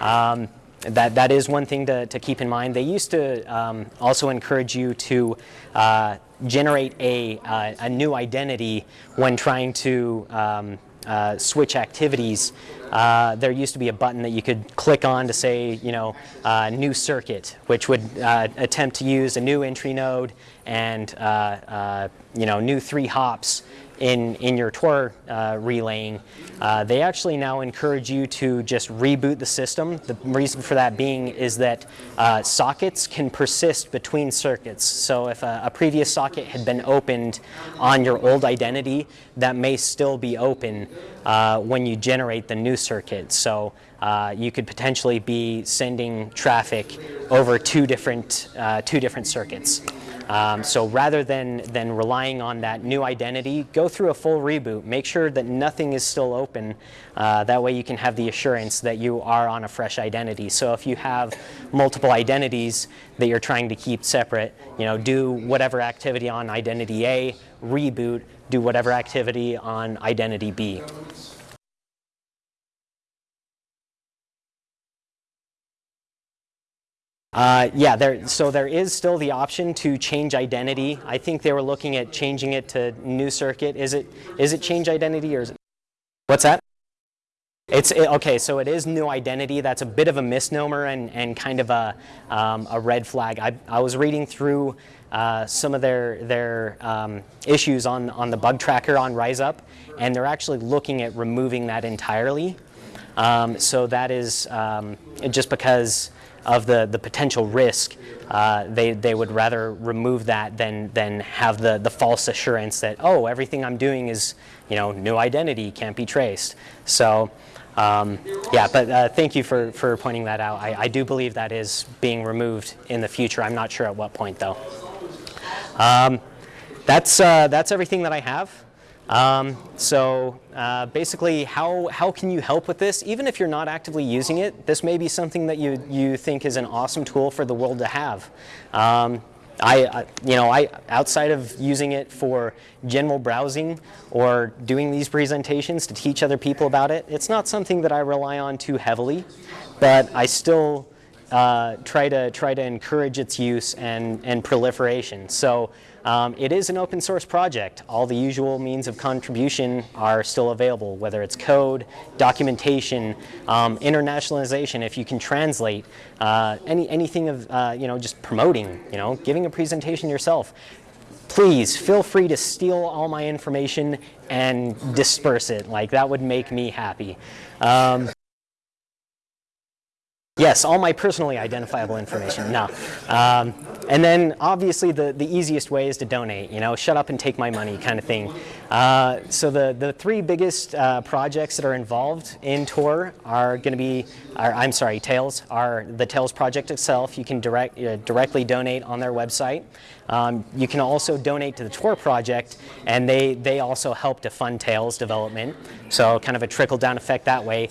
Speaker 1: um, that, that is one thing to, to keep in mind. They used to um, also encourage you to uh, generate a, uh, a new identity when trying to um, uh, switch activities. Uh, there used to be a button that you could click on to say, you know, uh, new circuit, which would uh, attempt to use a new entry node and, uh, you know, new three hops in, in your Tor uh, relaying, uh, they actually now encourage you to just reboot the system. The reason for that being is that uh, sockets can persist between circuits. So if a, a, previous socket had been opened on your old identity, that may still be open uh, when you generate the new circuit. So uh, you could potentially be sending traffic over two different, uh, two different circuits. Um, so rather than, than relying on that new identity, go through a full reboot. Make sure that nothing is still open. Uh, that way you can have the assurance that you are on a fresh identity. So if you have multiple identities that you're trying to keep separate, you know, do whatever activity on identity A, reboot, do whatever activity on identity B. Uh, yeah, there, so there is still the option to change identity. I think they were looking at changing it to new circuit. Is it, is it change identity or is it, what's that? It's, it, okay, so it is new identity. That's a bit of a misnomer and, and kind of a, um, a red flag. I, I was reading through uh, some of their, their um, issues on, on the bug tracker on RiseUp, and they're actually looking at removing that entirely. Um, so that is um, just because of the, the potential risk, uh, they, they would rather remove that than, than have the, the false assurance that, oh, everything I'm doing is, you know, new identity, can't be traced. So, um, yeah, but uh, thank you for, for pointing that out. I, I do believe that is being removed in the future. I'm not sure at what point, though. Um, that's, uh, that's everything that I have. Um, so uh, basically, how, how can you help with this? Even if you're not actively using it, this may be something that you, you think is an awesome tool for the world to have. Um, I, I, you know, I, outside of using it for general browsing or doing these presentations to teach other people about it, it's not something that I rely on too heavily, but I still uh, try to try to encourage its use and, and proliferation. So um, it is an open source project. All the usual means of contribution are still available, whether it's code, documentation, um, internationalization, if you can translate, uh, any, anything of, uh, you know, just promoting, you know, giving a presentation yourself. Please feel free to steal all my information and disperse it. Like that would make me happy. Um, Yes, all my personally identifiable information. No. Um, and then obviously the, the easiest way is to donate, you know, shut up and take my money kind of thing. Uh, so the, the three biggest uh, projects that are involved in Tor are going to be, are, I'm sorry, Tails, are the Tails project itself. You can direct, uh, directly donate on their website. Um, you can also donate to the Tor project and they, they also help to fund Tails development. So kind of a trickle down effect that way.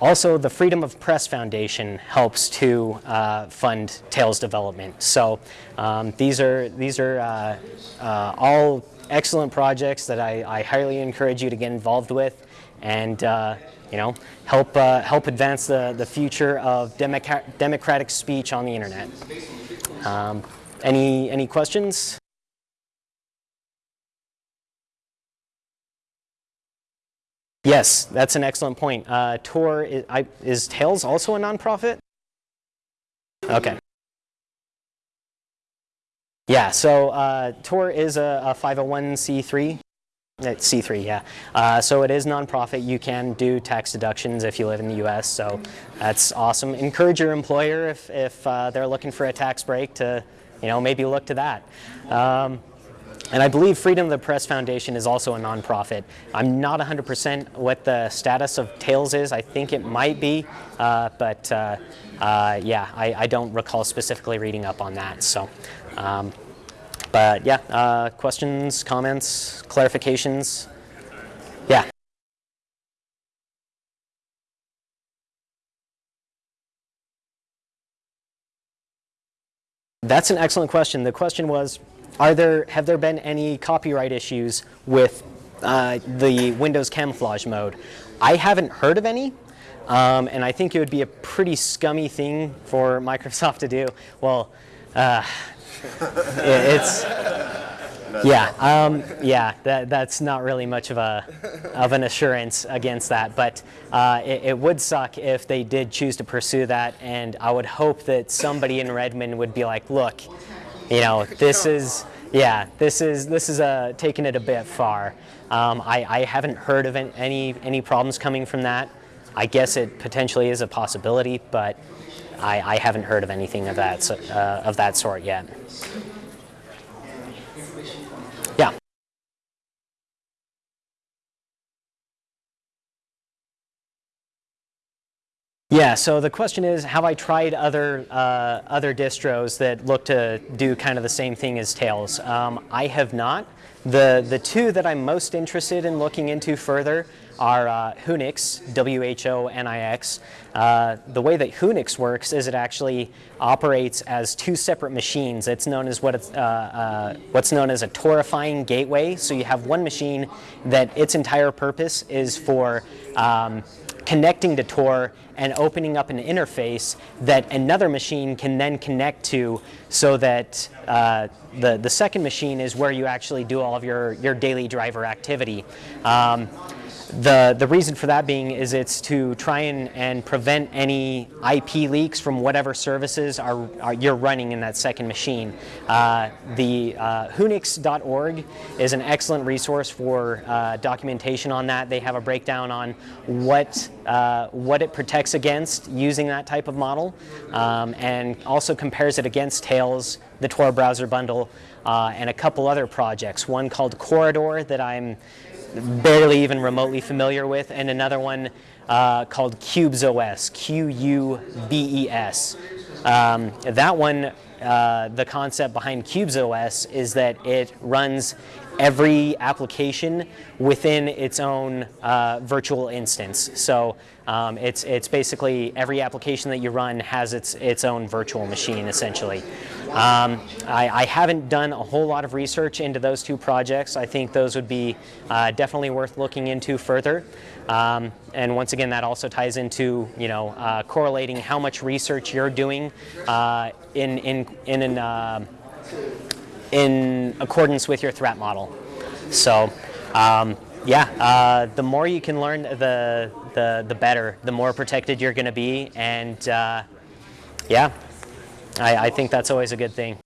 Speaker 1: Also, the Freedom of Press Foundation helps to uh, fund Tails development. So um, these are, these are uh, uh, all excellent projects that I, I, highly encourage you to get involved with and uh, you know, help, uh, help advance the, the future of democratic, democratic speech on the internet. Um, any, any questions? Yes, that's an excellent point. Uh, Tor, is, I, is Tails also a nonprofit? Okay. Yeah, so uh, Tor is a, a 501c3. It's C3, yeah. Uh, so it is nonprofit. You can do tax deductions if you live in the U.S., so that's awesome. Encourage your employer if, if uh, they're looking for a tax break to, you know, maybe look to that. Um, and I believe Freedom of the Press Foundation is also a nonprofit. I'm not 100% what the status of Tails is. I think it might be, uh, but uh, uh, yeah, I, I, don't recall specifically reading up on that. So, um, but yeah, uh, questions, comments, clarifications? Yeah. That's an excellent question. The question was, are there, have there been any copyright issues with uh, the Windows camouflage mode? I haven't heard of any, um, and I think it would be a pretty scummy thing for Microsoft to do. Well, uh, it, it's, yeah, um, yeah, that, that's not really much of a of an assurance against that, but uh, it, it, would suck if they did choose to pursue that, and I would hope that somebody in Redmond would be like, look, you know, this is, yeah, this is, this is uh, taking it a bit far. Um, I, I haven't heard of any, any problems coming from that. I guess it potentially is a possibility, but I, I haven't heard of anything of that, uh, of that sort yet. Yeah, so the question is, have I tried other, uh, other distros that look to do kind of the same thing as Tails? Um, I have not. The, the two that I'm most interested in looking into further are uh, Whonix, W-H-O-N-I-X. Uh, the way that Whonix works is it actually operates as two separate machines. It's known as what it's, uh, uh, what's known as a torifying gateway. So you have one machine that its entire purpose is for um, connecting to Tor and opening up an interface that another machine can then connect to so that uh, the, the second machine is where you actually do all of your, your daily driver activity. Um, the, the reason for that being is it's to try and, and prevent any IP leaks from whatever services are, are you're running in that second machine. Uh, the uh, Whonix.org is an excellent resource for uh, documentation on that. They have a breakdown on what, uh, what it protects against using that type of model um, and also compares it against Tails, the Tor browser bundle, uh, and a couple other projects. One called Corridor that I'm barely even remotely familiar with, and another one uh, called Qubes OS, Q-U-B-E-S. Um, that one, uh, the concept behind Qubes OS is that it runs every application within its own uh, virtual instance. So um, it's, it's basically every application that you run has its, its own virtual machine essentially. Um, I, I, haven't done a whole lot of research into those two projects. I think those would be uh, definitely worth looking into further. Um, and once again, that also ties into you know uh, correlating how much research you're doing uh, in in in an, uh, in accordance with your threat model. So. Um, yeah, uh, the more you can learn, the, the, the better, the more protected you're going to be. And uh, yeah, I, I think that's always a good thing.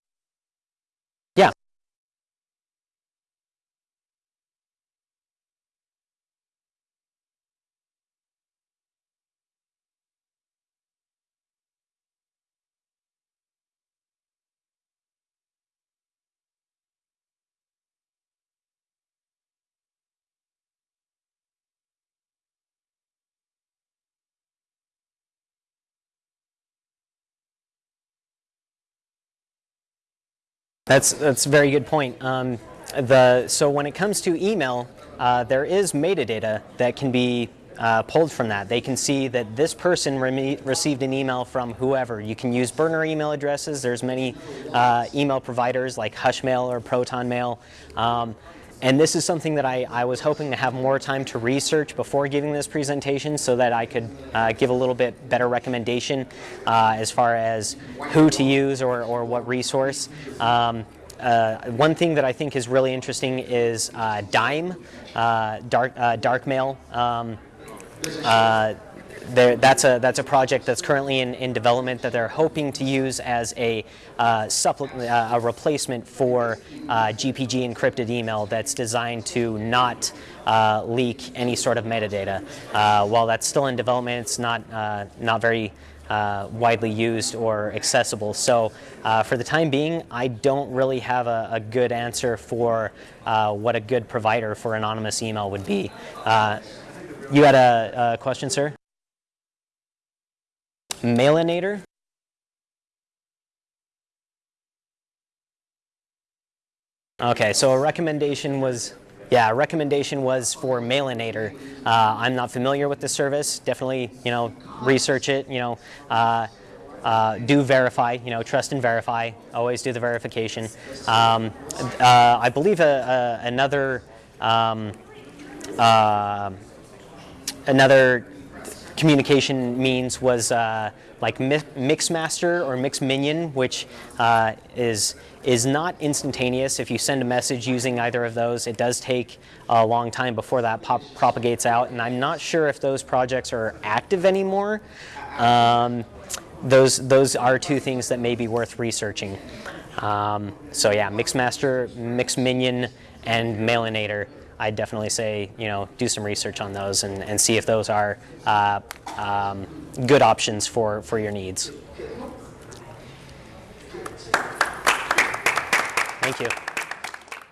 Speaker 1: That's that's a very good point. Um, the so when it comes to email, uh, there is metadata that can be uh, pulled from that. They can see that this person reme- received an email from whoever. You can use burner email addresses. There's many uh, email providers like Hushmail or ProtonMail. Um, and this is something that I, I was hoping to have more time to research before giving this presentation so that I could uh, give a little bit better recommendation uh, as far as who to use or, or what resource. Um, uh, one thing that I think is really interesting is uh, Dime, uh, dark, uh, Darkmail. Um, uh, there, that's a that's a project that's currently in, in development that they're hoping to use as a uh, uh, a replacement for uh, GPG encrypted email that's designed to not uh, leak any sort of metadata. Uh, while that's still in development, it's not uh, not very uh, widely used or accessible. So uh, for the time being, I don't really have a, a good answer for uh, what a good provider for anonymous email would be. You had a, a question, sir? Mailinator? Okay, so a recommendation was, yeah, a recommendation was for Mailinator. Uh, I'm not familiar with the service. Definitely, you know, research it. You know, uh, uh, do verify. You know, trust and verify. Always do the verification. Um, uh, I believe a, a, another um, uh, another communication means was uh, like mi- Mixmaster or Mixminion, which uh, is is not instantaneous. If you send a message using either of those, it does take a long time before that propagates out. And I'm not sure if those projects are active anymore. Um, those those are two things that may be worth researching. Um, so yeah, Mixmaster, Mixminion, and Mailinator. I'd definitely say you know do some research on those and, and see if those are uh, um, good options for, for your needs. Thank you.